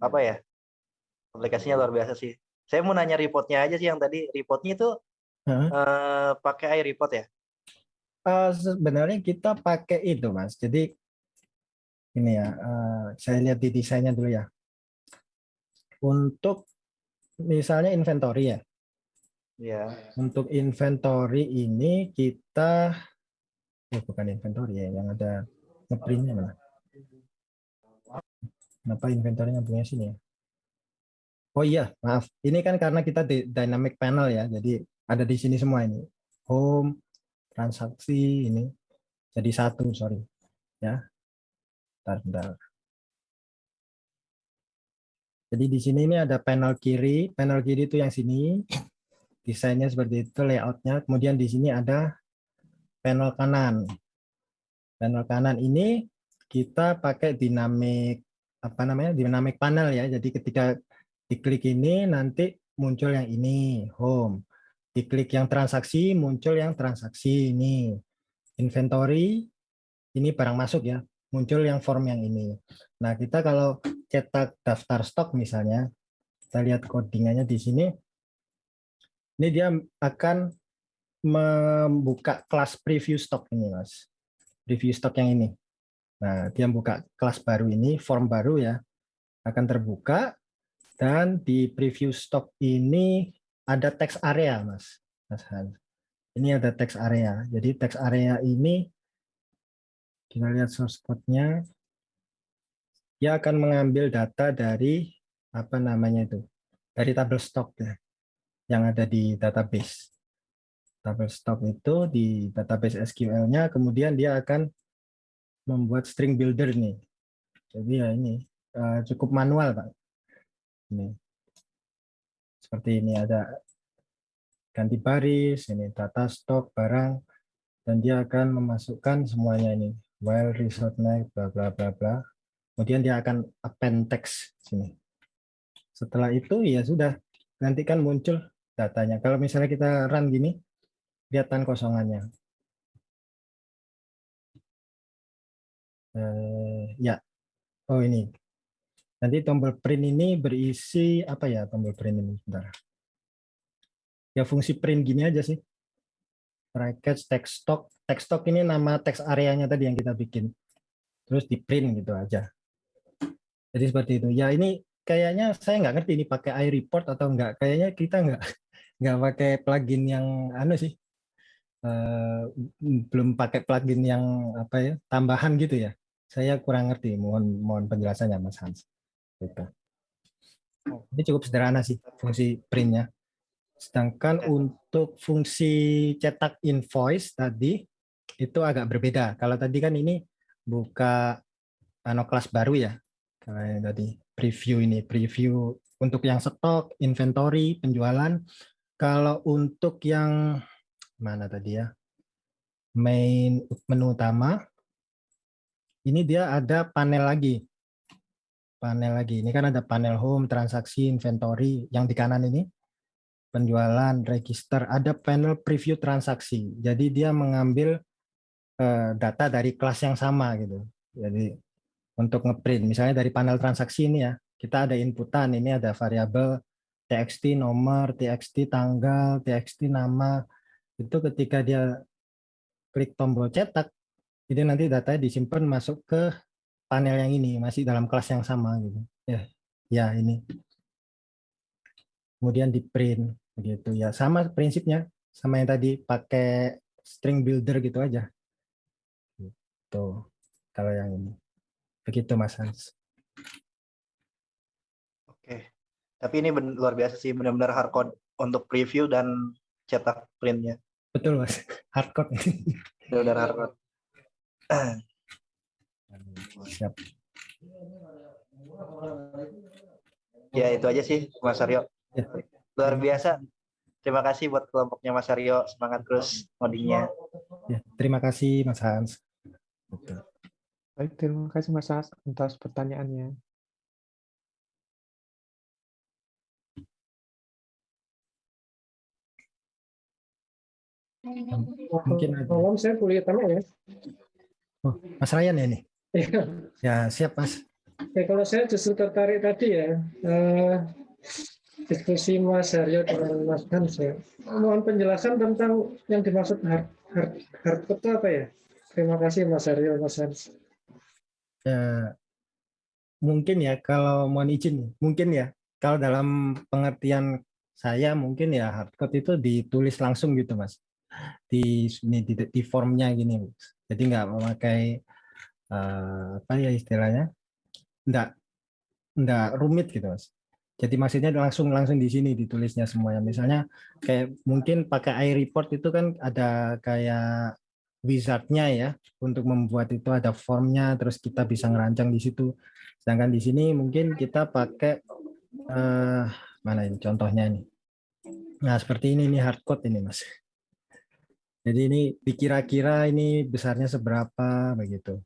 apa ya? Aplikasinya luar biasa sih. Saya mau nanya reportnya aja sih yang tadi. Reportnya itu Hah? eh, pakai iReport ya? Eh, sebenarnya kita pakai itu Mas. Jadi ini ya, eh, saya lihat di desainnya dulu ya. Untuk misalnya inventory ya. Ya. Untuk inventory ini kita eh bukan inventory ya, yang ada ngeprintnya mana? Kenapa inventory punya sini ya? Oh iya, maaf. Ini kan karena kita di dynamic panel ya, jadi ada di sini semua ini. Home, transaksi ini. Jadi satu, sorry. Ya. Bentar, bentar. Jadi di sini ini ada panel kiri, panel kiri itu yang sini, desainnya seperti itu, layoutnya. Kemudian di sini ada panel kanan. Panel kanan ini kita pakai dinamik apa namanya dinamik panel ya. Jadi ketika diklik ini nanti muncul yang ini home. Diklik yang transaksi muncul yang transaksi ini. Inventory ini barang masuk ya muncul yang form yang ini. Nah, kita kalau cetak daftar stok misalnya, kita lihat codingannya di sini, ini dia akan membuka kelas preview stok ini, Mas. Preview stok yang ini. Nah, dia buka kelas baru ini, form baru ya, akan terbuka, dan di preview stok ini ada text area, Mas. Mas Hans. Ini ada text area. Jadi text area ini kita lihat source code-nya. Dia akan mengambil data dari apa namanya itu? Dari tabel stok ya. Yang ada di database. Tabel stok itu di database SQL-nya kemudian dia akan membuat string builder nih. Jadi ya ini uh, cukup manual, Pak. Ini. Seperti ini ada ganti baris, ini data stok barang dan dia akan memasukkan semuanya ini while result naik bla bla bla bla. Kemudian dia akan append text sini. Setelah itu ya sudah nanti kan muncul datanya. Kalau misalnya kita run gini, kelihatan kosongannya. Eh, ya, oh ini. Nanti tombol print ini berisi apa ya tombol print ini? Sebentar. Ya fungsi print gini aja sih bracket text stock. Text stock ini nama text areanya tadi yang kita bikin. Terus di print gitu aja. Jadi seperti itu. Ya ini kayaknya saya nggak ngerti ini pakai iReport atau enggak. Kayaknya kita nggak nggak pakai plugin yang anu sih. Uh, belum pakai plugin yang apa ya tambahan gitu ya. Saya kurang ngerti. Mohon mohon penjelasannya Mas Hans. Gitu. Ini cukup sederhana sih fungsi printnya. Sedangkan untuk fungsi cetak invoice tadi itu agak berbeda. Kalau tadi kan ini buka ano kelas baru ya. Kalau yang tadi preview ini preview untuk yang stok, inventory, penjualan. Kalau untuk yang mana tadi ya? Main menu utama ini dia ada panel lagi. Panel lagi. Ini kan ada panel home, transaksi, inventory yang di kanan ini penjualan, register, ada panel preview transaksi. Jadi dia mengambil uh, data dari kelas yang sama gitu. Jadi untuk ngeprint, misalnya dari panel transaksi ini ya, kita ada inputan, ini ada variabel txt nomor, txt tanggal, txt nama. Itu ketika dia klik tombol cetak, itu nanti datanya disimpan masuk ke panel yang ini, masih dalam kelas yang sama gitu. Ya, ya ini. Kemudian di print begitu. Ya sama prinsipnya sama yang tadi pakai string builder gitu aja. Gitu kalau yang ini. Begitu mas Hans. Oke. Tapi ini luar biasa sih benar-benar hardcode untuk preview dan cetak printnya betul mas. Hardcode benar-benar hardcode siap. Ya itu aja sih mas Aryo. Ya. luar biasa. Terima kasih buat kelompoknya Mas Aryo. Semangat terus ngodingnya. Ya, terima kasih Mas Hans. Baik terima kasih Mas Hans atas pertanyaannya mungkin ada. Malam saya kuliah tanya ya. Oh, Mas Ryan ya ini? Iya. ya siap Mas. Ya, kalau saya justru tertarik tadi ya, eh, diskusi Mas Aryo dengan Mas Hans ya. Mohon penjelasan tentang yang dimaksud hard, hard, hard itu apa ya? Terima kasih Mas Aryo, Mas Hans. Ya, mungkin ya kalau mohon izin, mungkin ya kalau dalam pengertian saya mungkin ya hardcode itu ditulis langsung gitu mas di ini di, di formnya gini jadi nggak memakai uh, apa ya istilahnya? Enggak enggak rumit gitu mas. Jadi maksudnya langsung langsung di sini ditulisnya semuanya. Misalnya kayak mungkin pakai iReport itu kan ada kayak wizardnya ya untuk membuat itu ada formnya terus kita bisa ngerancang di situ. Sedangkan di sini mungkin kita pakai uh, mana ini contohnya ini? Nah, seperti ini ini hardcode ini, Mas. Jadi ini dikira-kira ini besarnya seberapa begitu.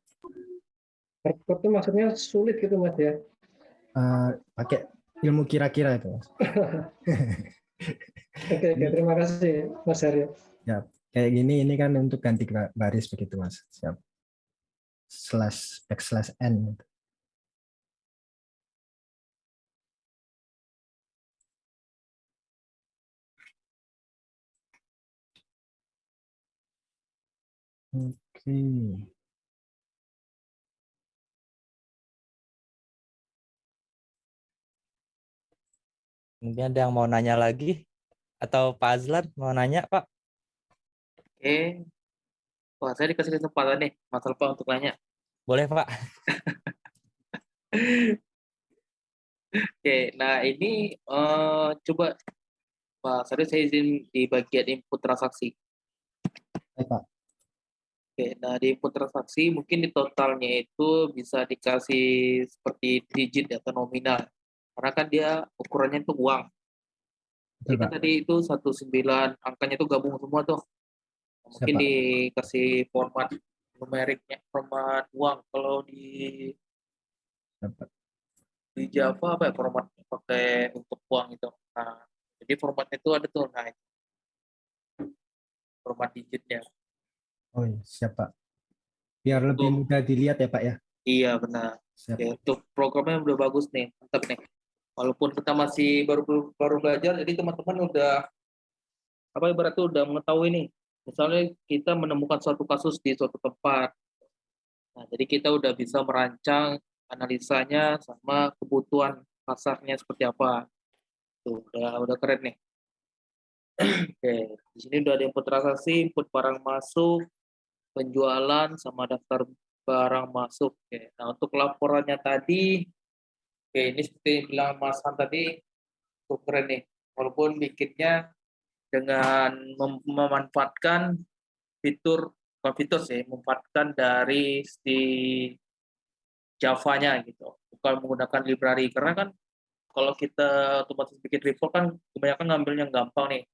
Hardcode itu maksudnya sulit gitu, Mas ya? Uh, pakai ilmu kira-kira itu, Mas. oke, oke, terima kasih, Mas Aryo. Ya, kayak gini ini kan untuk ganti baris begitu, Mas. Siap. Slash backslash n. Oke. Mungkin ada yang mau nanya lagi? Atau Pak Azlan mau nanya, Pak? Oke. Wah, saya dikasih kesempatan nih, Mas Alfa untuk nanya. Boleh, Pak. Oke, nah ini uh, coba Pak saya izin di bagian input transaksi. Baik, Pak. Oke, nah di input transaksi mungkin di totalnya itu bisa dikasih seperti digit atau nominal. Karena kan dia ukurannya itu uang. Jadi kan tadi itu 19 angkanya itu gabung semua tuh. Mungkin Siapa? dikasih format numeriknya, format uang. Kalau di Siapa? di Java apa ya format pakai untuk uang itu. Nah, jadi formatnya itu ada tuh, nah format digitnya. Oh iya, siap Pak. Biar lebih untuk, mudah dilihat ya Pak ya. Iya benar. Siap. Ya, untuk programnya udah bagus nih, mantap nih. Walaupun kita masih baru baru belajar, jadi teman-teman udah apa ibaratnya udah mengetahui nih. Misalnya kita menemukan suatu kasus di suatu tempat. Nah, jadi kita udah bisa merancang analisanya sama kebutuhan pasarnya seperti apa. Tuh, udah udah keren nih. Oke, di sini udah ada input transaksi, input barang masuk, penjualan sama daftar barang masuk. Oke. Nah, untuk laporannya tadi, oke ini seperti yang bilang Mas Han tadi, cukup keren nih. Walaupun bikinnya dengan mem memanfaatkan fitur, bukan fitur sih, memanfaatkan dari si Java-nya gitu. Bukan menggunakan library. Karena kan kalau kita otomatis bikin report kan kebanyakan ngambil yang gampang nih.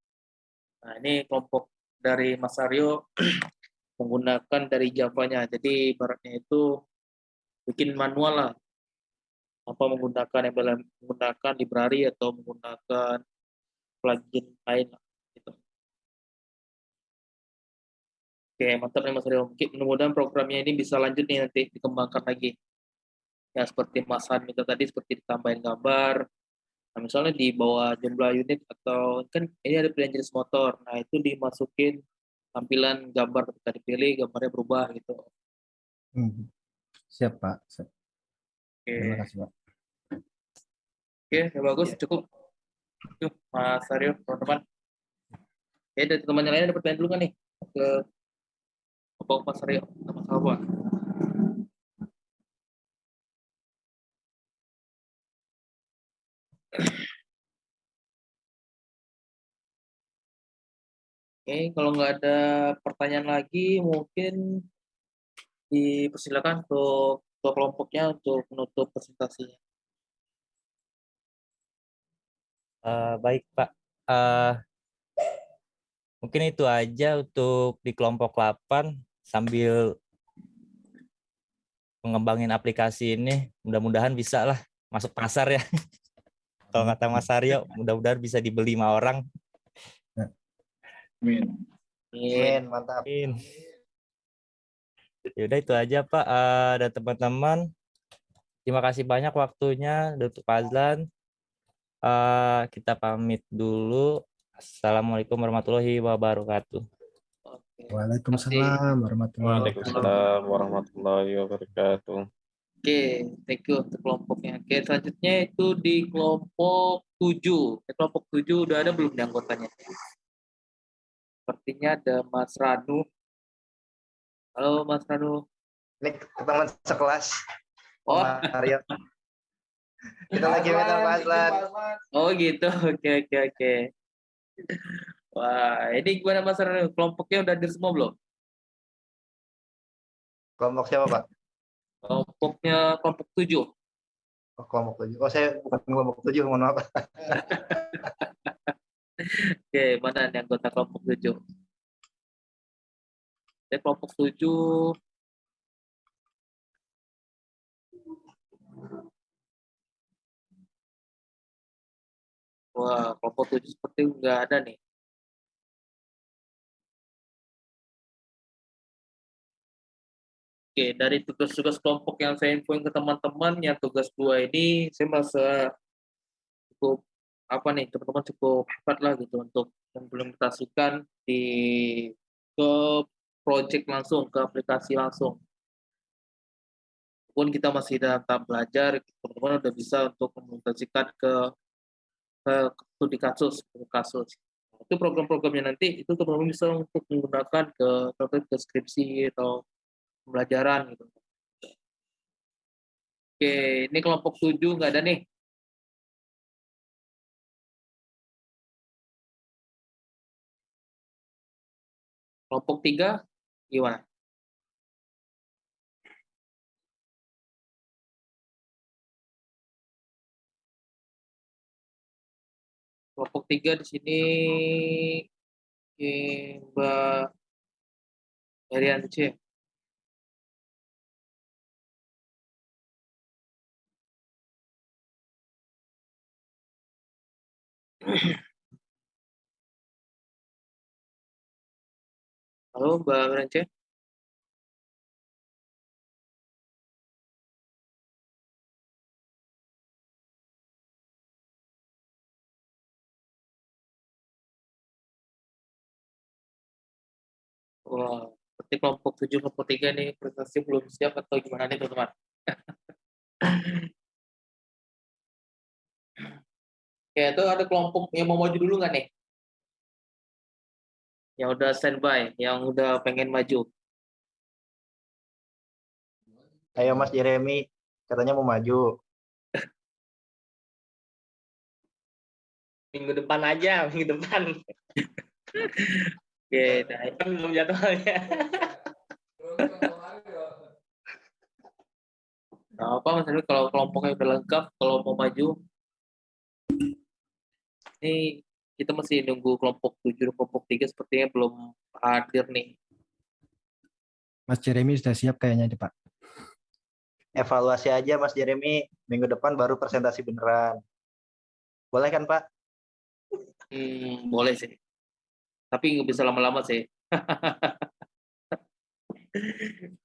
Nah, ini kelompok dari Mas Aryo menggunakan dari Java-nya. Jadi ibaratnya itu bikin manual lah. Apa menggunakan yang menggunakan library atau menggunakan plugin lain lah. Gitu. Oke, mantap nih Mas Rio. Mungkin mudah-mudahan programnya ini bisa lanjut nih nanti dikembangkan lagi. Ya seperti Mas Han minta tadi seperti ditambahin gambar. Nah, misalnya di bawah jumlah unit atau kan ini ada pilihan jenis motor. Nah, itu dimasukin tampilan gambar ketika dipilih gambarnya berubah gitu. Hmm. Siap Pak. Siap. Oke. Terima kasih Pak. Oke, ya bagus ya. cukup. Yuk, Mas Aryo, teman-teman. Oke, dari teman yang lain ada pertanyaan dulu kan nih ke Bapak Mas Aryo, Mas Alwa. Oke, kalau nggak ada pertanyaan lagi, mungkin dipersilakan untuk kelompoknya untuk menutup presentasinya. Uh, baik, Pak. Uh, mungkin itu aja untuk di kelompok 8 sambil mengembangin aplikasi ini. Mudah-mudahan bisa lah masuk pasar ya. Kalau kata Mas Aryo, mudah-mudahan bisa dibeli lima orang. Amin. Amin, mantap. Amin. Yaudah itu aja Pak uh, dan teman-teman. Terima kasih banyak waktunya untuk Pak Azlan. Uh, kita pamit dulu. Assalamualaikum warahmatullahi wabarakatuh. Waalaikumsalam warahmatullahi wabarakatuh. Waalaikumsalam warahmatullahi wabarakatuh. Oke, thank you untuk kelompoknya. Oke, selanjutnya itu di kelompok 7. Di kelompok 7 udah ada belum di anggotanya? Sepertinya ada Mas Ranu. Halo Mas Ranu. Ini teman sekelas. Oh, Mas Aryo. Kita lagi minta Mas Lan. oh gitu. Oke, oke, oke. Wah, ini gimana Mas Ranu? Kelompoknya udah hadir semua belum? Kelompok siapa, Pak? Kelompoknya kelompok 7. Oh, kelompok tujuh. Oh, saya bukan kelompok tujuh, mohon maaf. Oke, mana nih anggota kelompok 7? Oke, kelompok 7 Wah, kelompok 7 seperti nggak ada nih. Oke, dari tugas-tugas kelompok yang saya infoin ke teman-teman, yang tugas dua ini saya merasa cukup apa nih teman-teman cukup hebat lah gitu untuk mengimplementasikan di ke project langsung, ke aplikasi langsung. Walaupun kita masih dalam tahap belajar, teman-teman udah bisa untuk mengimplementasikan ke ke studi kasus, ke kasus. Itu program-programnya nanti itu teman-teman bisa untuk menggunakan ke contoh ke skripsi atau pembelajaran gitu. Oke, ini kelompok 7 nggak ada nih. Kelompok 3 gimana? Kelompok 3 di sini Mbak Herianci. Halo Mbak Rance. Wah, seperti kelompok 7, kelompok 3 nih presentasi belum siap atau gimana nih teman-teman? Oke, itu ada kelompok yang mau maju dulu nggak nih? Yang udah standby, yang udah pengen maju. Ayo Mas Jeremy, katanya mau maju. Minggu depan aja, minggu depan. Oke, nah ini kan belum jadwalnya. Nah, apa Mas kalau kelompoknya udah lengkap, kalau mau maju, ini kita masih nunggu kelompok 7 dan kelompok 3 sepertinya belum hadir nih. Mas Jeremy sudah siap kayaknya nih Pak. Evaluasi aja Mas Jeremy, minggu depan baru presentasi beneran. Boleh kan Pak? Hmm, boleh sih. Tapi nggak bisa lama-lama sih.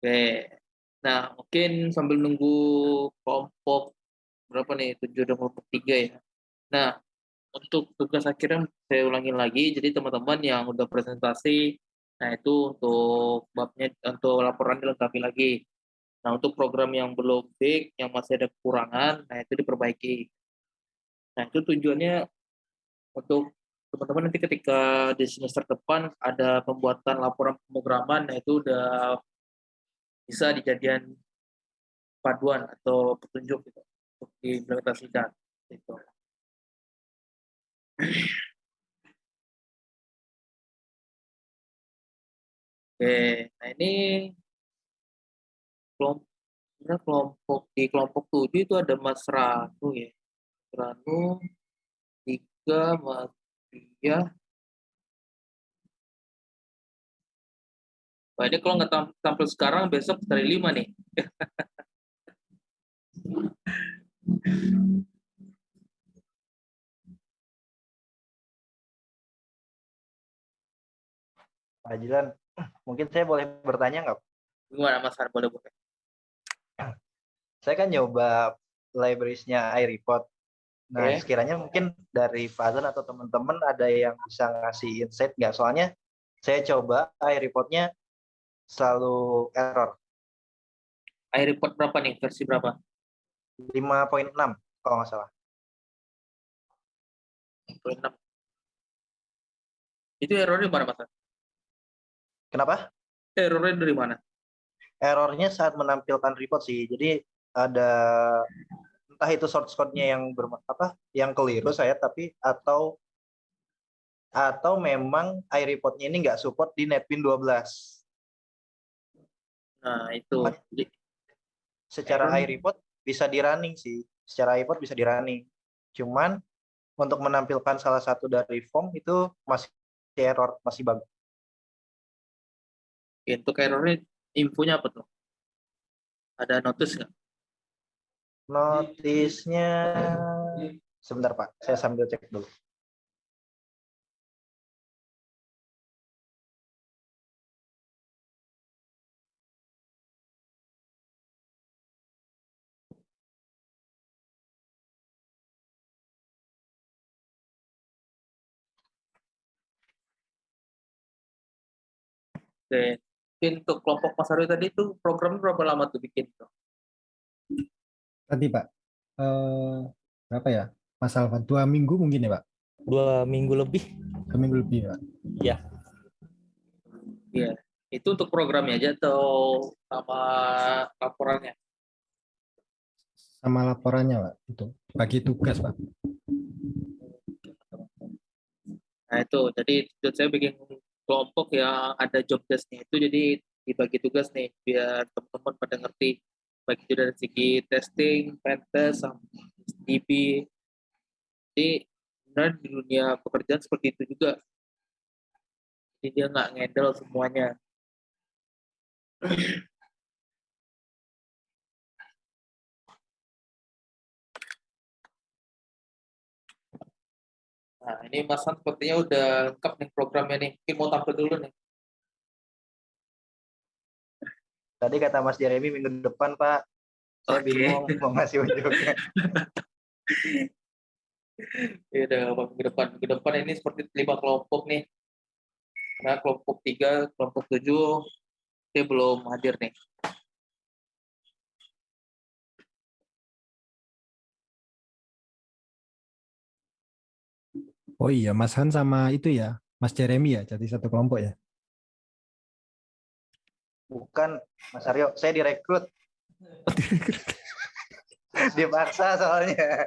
Oke. Nah, mungkin sambil nunggu kelompok berapa nih? 7 dan kelompok 3 ya. Nah, untuk tugas akhirnya saya ulangin lagi. Jadi teman-teman yang udah presentasi, nah itu untuk babnya untuk laporan dilengkapi lagi. Nah, untuk program yang belum fix, yang masih ada kekurangan, nah itu diperbaiki. Nah, itu tujuannya untuk teman-teman nanti ketika di semester depan ada pembuatan laporan pemrograman, nah itu udah bisa dijadikan paduan atau petunjuk gitu untuk diimplementasikan gitu. Oke, nah ini kelompok kelompok di kelompok tujuh itu ada Mas Ranu ya. Ranu tiga Mas Ria. Wah, ini kalau nggak tampil sekarang besok dari lima nih. Pak Jilan, mungkin saya boleh bertanya nggak? Gimana Mas Har? Boleh boleh. Saya kan nyoba libraries-nya iReport. Nah, Oke. sekiranya mungkin dari Fazan atau teman-teman ada yang bisa ngasih insight nggak? Soalnya saya coba iReport-nya selalu error iReport berapa nih? Versi berapa? 5.6 kalau nggak salah. 26. Itu errornya di mana, Mas? Kenapa? Errornya dari mana? Errornya saat menampilkan report sih. Jadi ada entah itu source code-nya yang ber, apa yang keliru saya tapi atau atau memang iReport-nya ini nggak support di NetBeans 12. Nah, itu. Jadi, Secara Error. iReport bisa di running sih. Secara iReport bisa di running. Cuman untuk menampilkan salah satu dari form itu masih error, masih bagus. untuk errornya infonya apa tuh? Ada notice nggak? Notisnya sebentar Pak, saya sambil cek dulu. Oke. Untuk kelompok Mas Aryo tadi itu program berapa lama tuh bikin? tuh? Tadi Pak, eh, berapa ya? Mas Alvan, dua minggu mungkin ya Pak? Dua minggu lebih. Dua minggu lebih Pak. Ya, Iya. Itu untuk programnya aja atau sama laporannya? Sama laporannya Pak, itu. Bagi tugas Pak. Nah itu, jadi saya bikin kelompok yang ada job desk-nya itu jadi dibagi tugas nih biar teman-teman pada ngerti baik itu dari segi testing, pentest, sama DB. Jadi sebenarnya di dunia pekerjaan seperti itu juga. Jadi dia nggak ngendel semuanya. Nah, ini Mas Han sepertinya udah lengkap nih programnya nih. Mungkin mau tampil dulu nih. Tadi kata Mas Jeremy minggu depan Pak, saya Oke. bingung mau ngasih unjuknya. Ya udah minggu depan. Minggu depan ini seperti lima kelompok nih. Nah, kelompok tiga, kelompok tujuh, dia belum hadir nih. Oh iya, Mas Han sama itu ya, Mas Jeremy ya, jadi satu kelompok ya. Bukan Mas Aryo, saya direkrut. Dipaksa soalnya.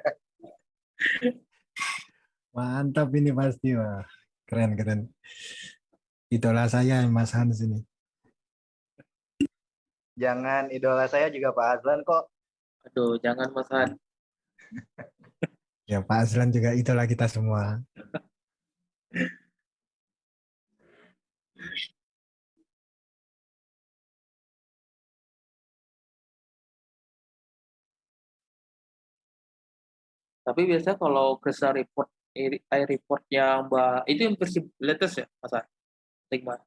Mantap ini pasti, wah. Keren, keren. Idola saya Mas Hans ini. Jangan idola saya juga Pak Azlan kok. Aduh, jangan Mas Han. Ya Pak Azlan juga idola kita semua. Tapi biasanya kalau Krisa report, report yang Mbak, itu yang versi latest ya, Mas gimana?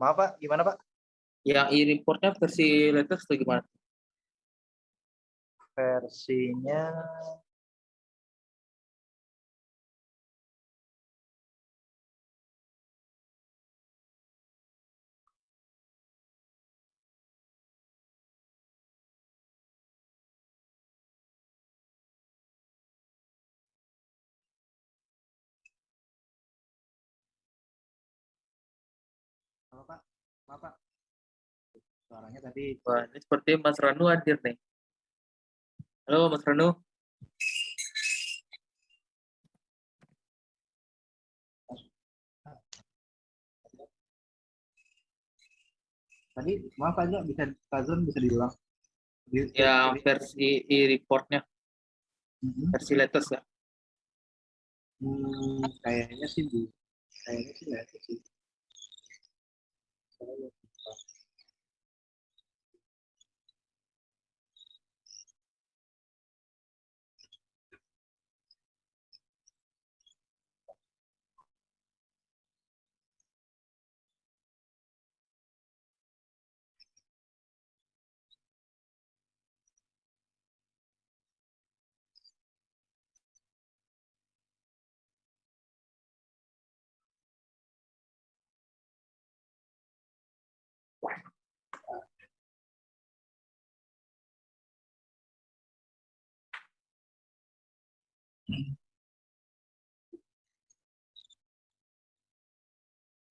Maaf Pak, gimana Pak? Yang e-reportnya versi latest atau gimana? Versinya Halo Pak, maaf Pak. Suaranya tadi Wah, ini seperti Mas Ranu hadir nih. Halo Mas Ranu. tadi maaf aja bisa Kazun bisa diulang. Di- di- versi e-reportnya, Mhm. versi latest ya. Hmm, kayaknya sih bu, kayaknya sih ada sih. Saya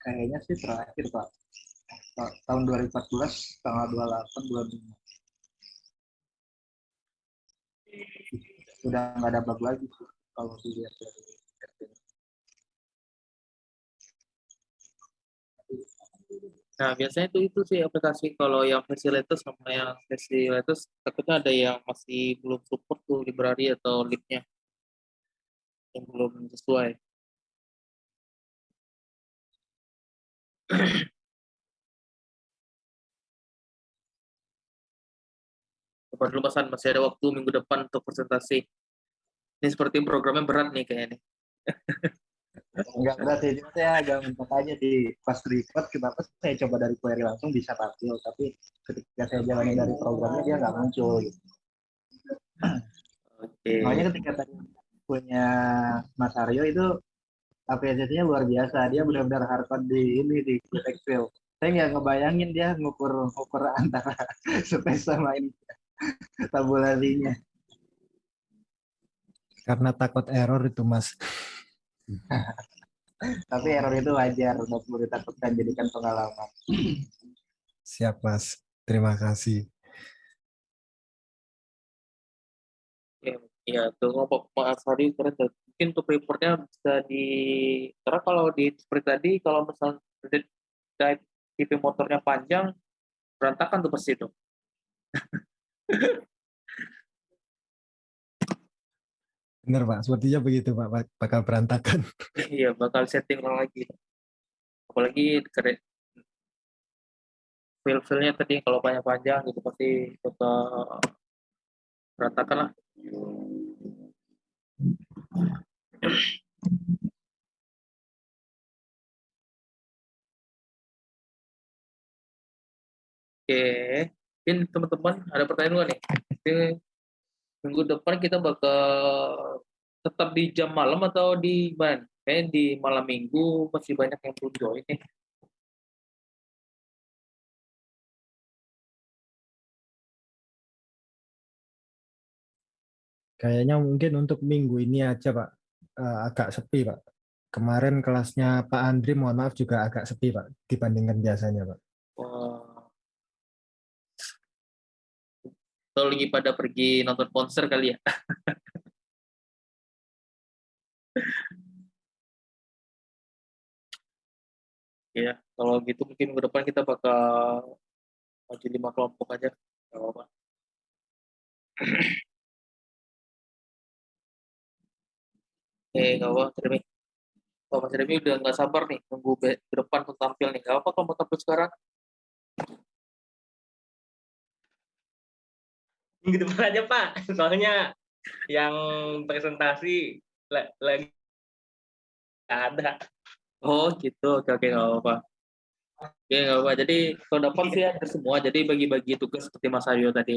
Kayaknya sih terakhir Pak. Ta- Tahun 2014 tanggal 28 bulan 5. Sudah nggak ada bug lagi sih kalau dilihat dari. Nah, biasanya itu itu sih aplikasi kalau yang versi latest sama yang versi latest takutnya ada yang masih belum support tuh library atau libnya yang belum sesuai. Coba dulu Mas masih ada waktu minggu depan untuk presentasi. Ini seperti programnya berat nih kayaknya. Enggak berat sih, cuma saya agak mentok aja di pas record kenapa saya coba dari query langsung bisa tampil, tapi ketika saya jalani dari programnya dia nggak muncul gitu. Oke. Makanya ketika tadi punya Mas Aryo itu apresiasinya luar biasa. Dia benar-benar hardcore di ini di Excel. Saya nggak ngebayangin dia ngukur ngukur antara space sama ini tabulasinya. Karena takut error itu Mas. Tapi error itu wajar, udah perlu ditakutkan jadikan pengalaman. Siap Mas. Terima kasih. Ya, tuh ngomong Mas Hadi keren tuh. Mungkin untuk reportnya bisa di karena kalau di seperti tadi kalau misalnya TV motornya panjang berantakan tuh pasti itu. Benar Pak, sepertinya begitu Pak, Bak- bakal berantakan. Iya, bakal setting ulang lagi. Apalagi keren file-filenya tadi kalau panjang-panjang gitu pasti bakal berantakan lah. Oke, mungkin teman-teman ada pertanyaan nggak nih? Ini minggu depan kita bakal tetap di jam malam atau di mana? Kayaknya di malam minggu masih banyak yang belum join nih. Kayaknya mungkin untuk minggu ini aja Pak, eh, agak sepi Pak. Kemarin kelasnya Pak Andri, mohon maaf juga agak sepi Pak, dibandingkan biasanya Pak. Wah. Atau lagi pada pergi nonton konser kali ya? Ya, kalau gitu mungkin minggu depan kita bakal maju lima kelompok aja. Nggak apa-apa. Eh, nggak apa, Mas Remy. Oh, Mas Remy udah nggak sabar nih, nunggu ke depan untuk tampil nih. Nggak apa kalau mau tampil sekarang. minggu depan aja Pak. Soalnya yang presentasi la- lagi ada. Oh gitu, oke oke nggak apa-apa. Oke nggak apa. Jadi kalau dapat sih ada semua. Jadi bagi-bagi tugas seperti Mas Aryo tadi.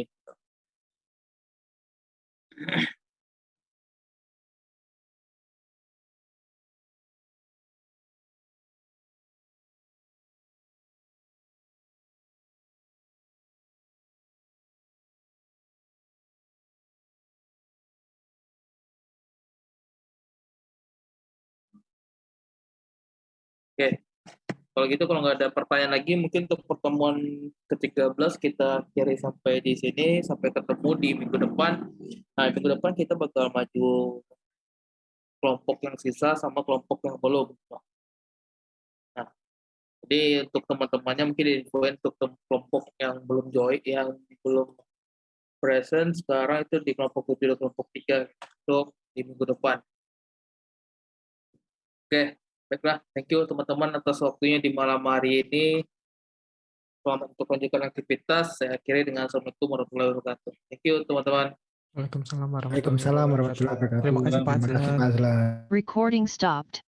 Kalau gitu kalau nggak ada pertanyaan lagi, mungkin untuk pertemuan ke-13 kita kiri sampai di sini, sampai ketemu di minggu depan. Nah, minggu depan kita bakal maju kelompok yang sisa sama kelompok yang belum. Nah, jadi untuk teman-temannya mungkin diinfoin untuk kelompok yang belum join, yang belum present sekarang itu di kelompok 7 dan kelompok 3 untuk di minggu depan. Oke, baiklah. Thank you teman-teman atas waktunya di malam hari ini. Selamat untuk melanjutkan aktivitas. Saya akhiri dengan Assalamualaikum warahmatullahi wabarakatuh. Thank you teman-teman. Waalaikumsalam warahmatullahi wabarakatuh. Terima kasih Pak Terima kasih Azlan. Pak Azlan. Recording stopped.